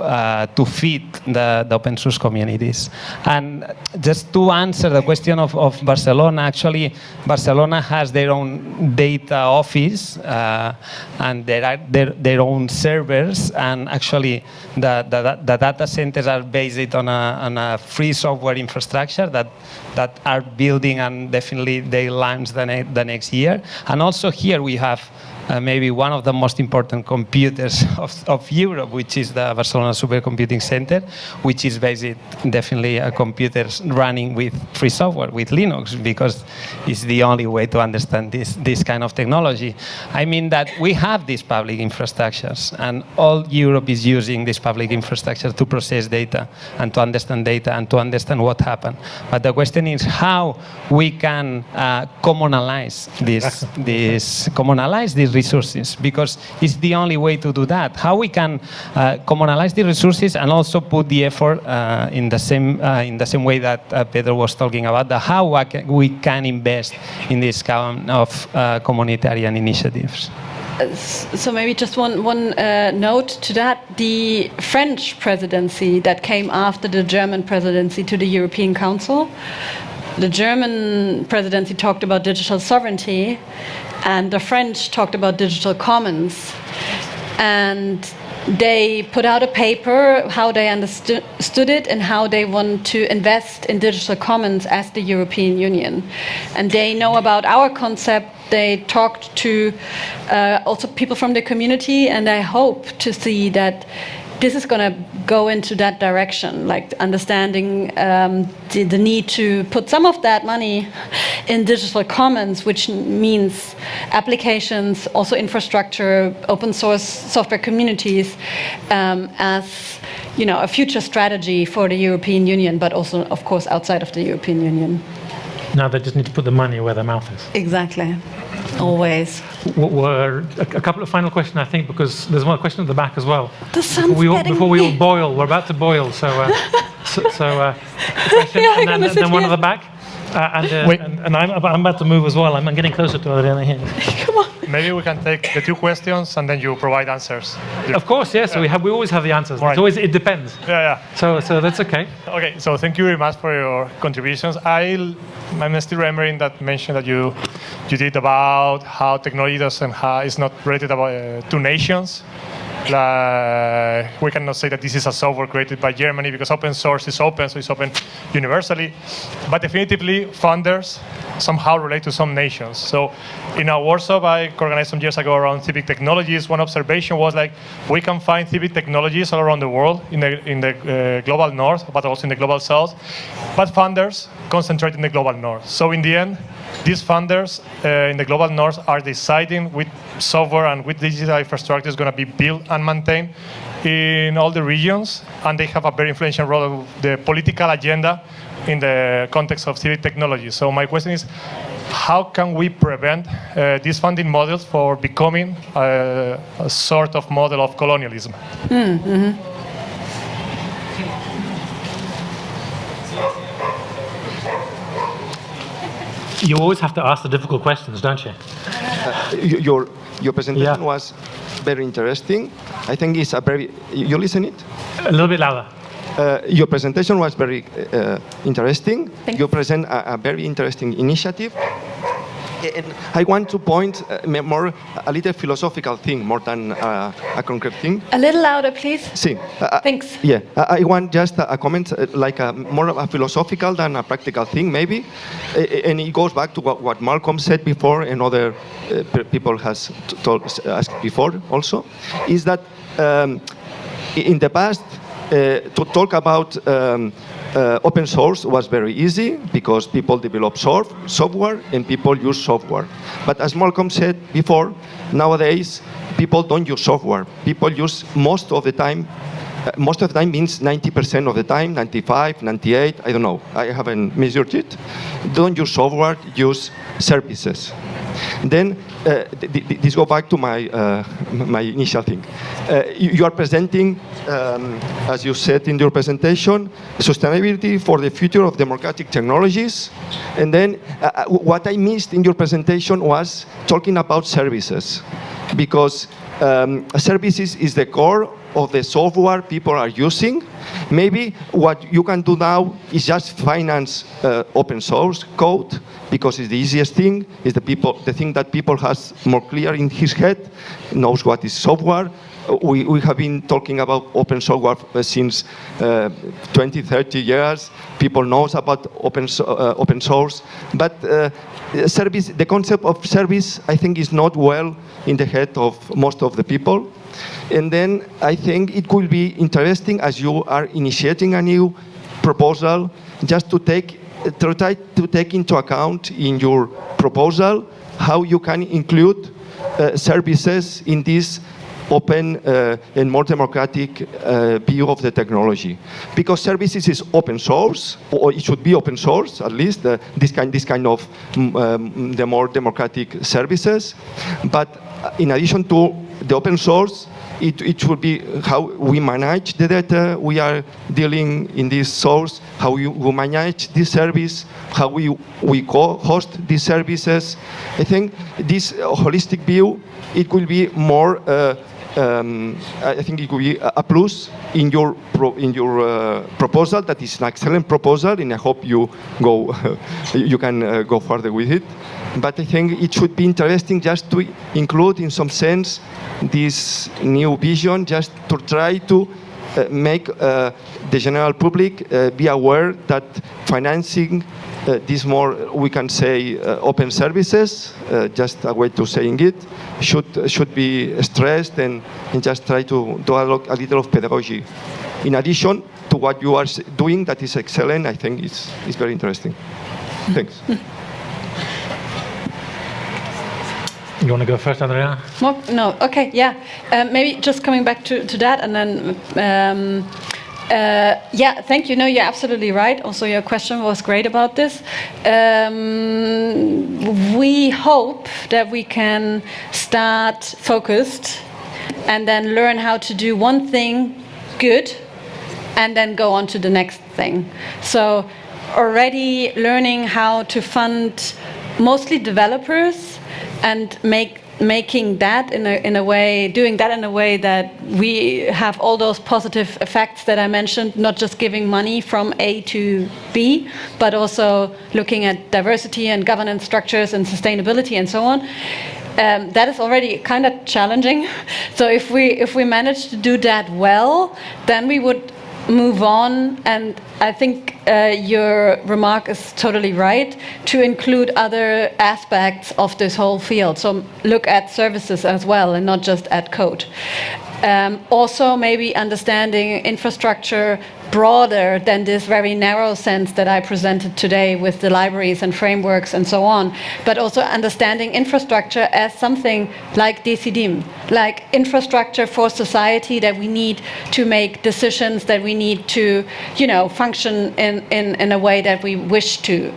Speaker 1: uh, to feed the, the open source communities. And just to answer the question of, of Barcelona, actually Barcelona has their own data office uh, and there are their, their own servers and actually the, the, the data centers are based on a, on a free software infrastructure that that are building and definitely they launch the, ne the next year. And also here we have uh, maybe one of the most important computers of, of Europe, which is the Barcelona Supercomputing Center, which is based definitely a computer running with free software, with Linux, because it's the only way to understand this, this kind of technology. I mean that we have these public infrastructures, and all Europe is using this public infrastructure to process data and to understand data and to understand what happened. But the question is how we can uh, commonalize this, this commonalize these resources because it's the only way to do that. How we can uh, commonalize the resources and also put the effort uh, in the same uh, in the same way that uh, Pedro was talking about the how we can- invest in this kind of uh, communitarian initiatives.
Speaker 3: So maybe just one one uh, note to that: the French presidency that came after the German presidency to the European Council. The German presidency talked about digital sovereignty, and the French talked about digital commons. And they put out a paper how they understood it and how they want to invest in digital commons as the European Union. And they know about our concept. They talked to uh, also people from the community, and I hope to see that this is going to go into that direction, like understanding um, the, the need to put some of that money in digital commons, which means applications, also infrastructure, open source software communities, um, as you know, a future strategy for the European Union, but also, of course, outside of the European Union.
Speaker 2: Now they just need to put the money where their mouth is.
Speaker 3: Exactly. Always.
Speaker 2: Were a, a couple of final questions, I think, because there's one question at the back as well.
Speaker 3: The sun's
Speaker 2: before we all, before we all boil, we're about to boil. So, uh, so, so uh, question,
Speaker 3: Yeah,
Speaker 2: and then, then one at the back. Uh, and, uh, and, and I'm, I'm about to move as well. I'm, I'm getting closer to Adriana here. Come on.
Speaker 9: Maybe we can take the two questions and then you provide answers.
Speaker 2: Of course, yes. So we have we always have the answers.
Speaker 9: Right.
Speaker 2: It's always it depends.
Speaker 9: Yeah, yeah.
Speaker 2: So so that's okay.
Speaker 9: Okay, so thank you very much for your contributions. I, I'm still remembering that mention that you, you did about how technology doesn't ha is not related about uh, to nations. Like, we cannot say that this is a software created by Germany because open source is open, so it's open universally. But definitively, funders somehow relate to some nations. So in our workshop I organized some years ago around civic technologies, one observation was like, we can find civic technologies all around the world, in the, in the uh, global north, but also in the global south. But funders concentrate in the global north. So in the end, these funders uh, in the global north are deciding which software and which digital infrastructure is going to be built and maintained in all the regions, and they have a very influential role of the political agenda in the context of civic technology. So my question is, how can we prevent uh, these funding models for becoming a, a sort of model of colonialism?
Speaker 2: You always have to ask the difficult questions, don't you?
Speaker 10: Y- Your, your presentation
Speaker 2: Yeah.
Speaker 10: was very interesting. I think it's a very, you listen it?
Speaker 2: A little bit louder.
Speaker 10: Uh, your presentation was very uh, interesting.
Speaker 3: Thank
Speaker 10: you present a, a very interesting initiative. And I want to point uh, more a little philosophical thing more than uh, a concrete thing.
Speaker 3: A little louder, please.
Speaker 10: Sí. uh,
Speaker 3: Thanks.
Speaker 10: Yeah, I I want just a, a comment uh, like a, more of a philosophical than a practical thing, maybe. Uh, And it goes back to what, what Malcolm said before and other uh, people has told, asked before also, is that um, in the past, uh, to talk about um, uh, open source was very easy because people develop soft- software and people use software. But as Malcolm said before, nowadays people don't use software. People use most of the time most of the time means 90% of the time, 95, 98, I don't know. I haven't measured it. Don't use software, use services. Then uh, th- th- this go back to my uh, my initial thing. Uh, you, you are presenting, um, as you said in your presentation, sustainability for the future of democratic technologies. And then uh, uh, what I missed in your presentation was talking about services, because um, services is the core of the software people are using. Maybe what you can do now is just finance uh, open source code because it's the easiest thing. Is the people the thing that people has more clear in his head, knows what is software. We, we have been talking about open software uh, since uh, 20, 30 years. People knows about open, uh, open source, but uh, service, the concept of service, I think, is not well in the head of most of the people. And then I think it could be interesting as you are initiating a new proposal, just to take to try to take into account in your proposal how you can include uh, services in this open uh, and more democratic uh, view of the technology. Because services is open source, or it should be open source, at least, uh, this, kind, this kind of mm, um, the more democratic services. But in addition to the open source, it, it should be how we manage the data we are dealing in this source, how we, we manage this service, how we, we co-host these services. I think this holistic view, it will be more, uh, um, I think it will be a plus in your, pro, in your uh, proposal. That is an excellent proposal, and I hope you go, you can uh, go further with it. But I think it should be interesting just to include, in some sense, this new vision, just to try to uh, make uh, the general public uh, be aware that financing these more, we can say, uh, open services, uh, just a way to saying it, should, should be stressed and, and just try to do a, a little of pedagogy. In addition to what you are doing, that is excellent, I think it's, it's very interesting. Thanks.
Speaker 2: You want to go first, Andrea?
Speaker 3: More? No. Okay. Yeah. Um, maybe just coming back to, to that, and then. Um, uh, yeah, thank you. No, you're absolutely right. Also, your question was great about this. Um, we hope that we can start focused and then learn how to do one thing good and then go on to the next thing. So already learning how to fund mostly developers and make making that in a, in a way, doing that in a way that we have all those positive effects that I mentioned, not just giving money from A to B, but also looking at diversity and governance structures and sustainability and so on. Um, that is already kind of challenging. So if we if we manage to do that well, then we would move on. And I think uh, your remark is totally right to include other aspects of this whole field. So look at services as well and not just at code. Um, also, maybe understanding infrastructure broader than this very narrow sense that I presented today with the libraries and frameworks and so on, but also understanding infrastructure as something like Decidim, like infrastructure for society that we need to make decisions, that we need to, you know, function in, in, in a way that we wish to.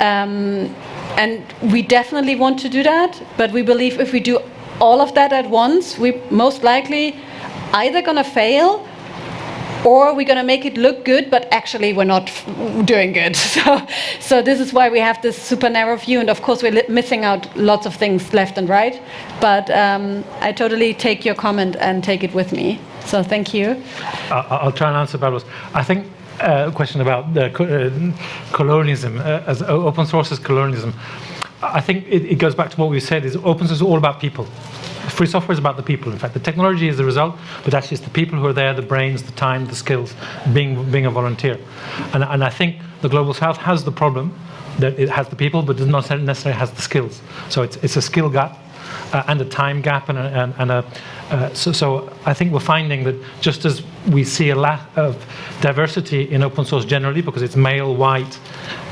Speaker 3: Um, and we definitely want to do that, but we believe if we do all of that at once, we most likely either going to fail or we're going to make it look good, but actually we're not doing good. So, so this is why we have this super narrow view, and of course we're missing out lots of things left and right. But um, I totally take your comment and take it with me. So thank you.
Speaker 2: I- I'll try and answer Pablo's. I think uh, a question about the uh, colonialism, uh, as open source as colonialism. I think it, it goes back to what we said: is open source is all about people. Free software is about the people. In fact, the technology is the result, but actually it's the people who are there, the brains, the time, the skills, being being a volunteer. And, and I think the global south has the problem that it has the people, but does not necessarily has the skills. So it's it's a skill gap uh, and a time gap and a, and, and a uh, so, so I think we're finding that just as we see a lack of diversity in open source generally because it's male, white,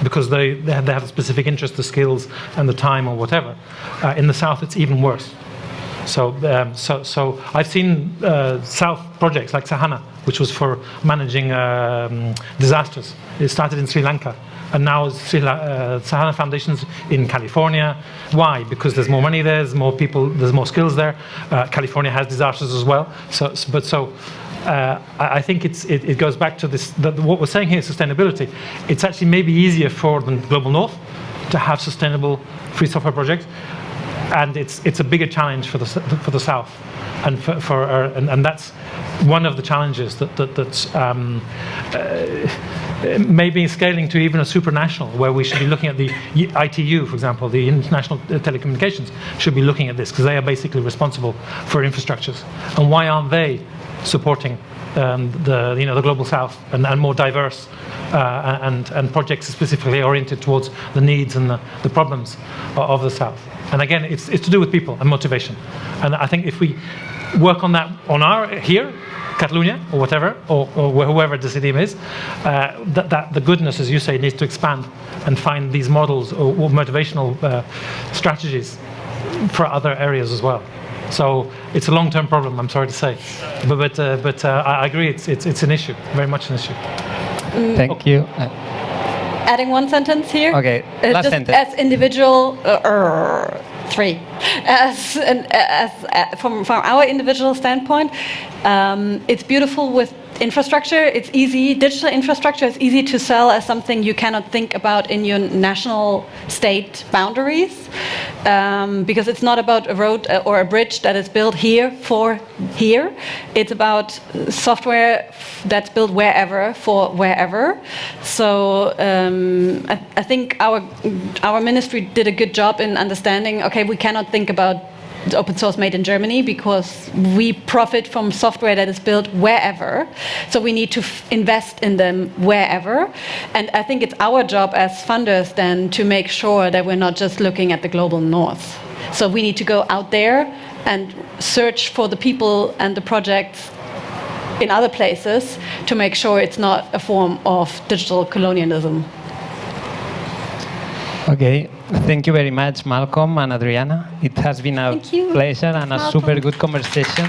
Speaker 2: because they, they, have, they have a specific interest, the skills and the time or whatever, uh, in the South it's even worse. So, um, so, so I've seen uh, South projects like Sahana, which was for managing um, disasters. It started in Sri Lanka, and now uh, Sahana Foundation's in California. Why? Because there's more money there, there's more people, there's more skills there. Uh, California has disasters as well. So, but so. Uh, I think it, it goes back to this. What we're saying here is sustainability. It's actually maybe easier for the global north to have sustainable free software projects and it's it's a bigger challenge for the for the south, and for, for uh, and, and that's one of the challenges that, that that's um, uh, maybe scaling to even a supranational, where we should be looking at the ITU, for example, the International Telecommunications should be looking at this because they are basically responsible for infrastructures, and why aren't they supporting um, the you know the global south and, and more diverse uh, and and projects specifically oriented towards the needs and the, the problems of the south. And again, it's it's to do with people and motivation. And I think if we work on that on our here. Catalonia or whatever, or, or whoever the city is, uh, that, that the goodness, as you say, needs to expand and find these models or, or motivational uh, strategies for other areas as well. So it's a long-term problem. I'm sorry to say, but but, uh, but uh, I agree. It's, it's it's an issue, very much an issue.
Speaker 1: Thank you.
Speaker 3: Adding one sentence here.
Speaker 1: Okay,
Speaker 3: Uh,
Speaker 1: last
Speaker 3: just
Speaker 1: sentence.
Speaker 3: As individual, uh, er, three. As, an, as uh, from from our individual standpoint, um, it's beautiful with infrastructure. It's easy. Digital infrastructure is easy to sell as something you cannot think about in your national state boundaries, um, because it's not about a road uh, or a bridge that is built here for here. It's about software that's built wherever for wherever. So um, I, I think our our ministry did a good job in understanding. Okay, we cannot think about open source made in Germany because we profit from software that is built wherever. So we need to invest in them wherever. And I think it's our job as funders then to make sure that we're not just looking at the global north. So we need to go out there and search for the people and the projects in other places to make sure it's not a form of digital colonialism.
Speaker 1: Okay, thank you very much, Malcolm and Adriana. It has been a pleasure and a
Speaker 3: Malcolm.
Speaker 1: super good conversation.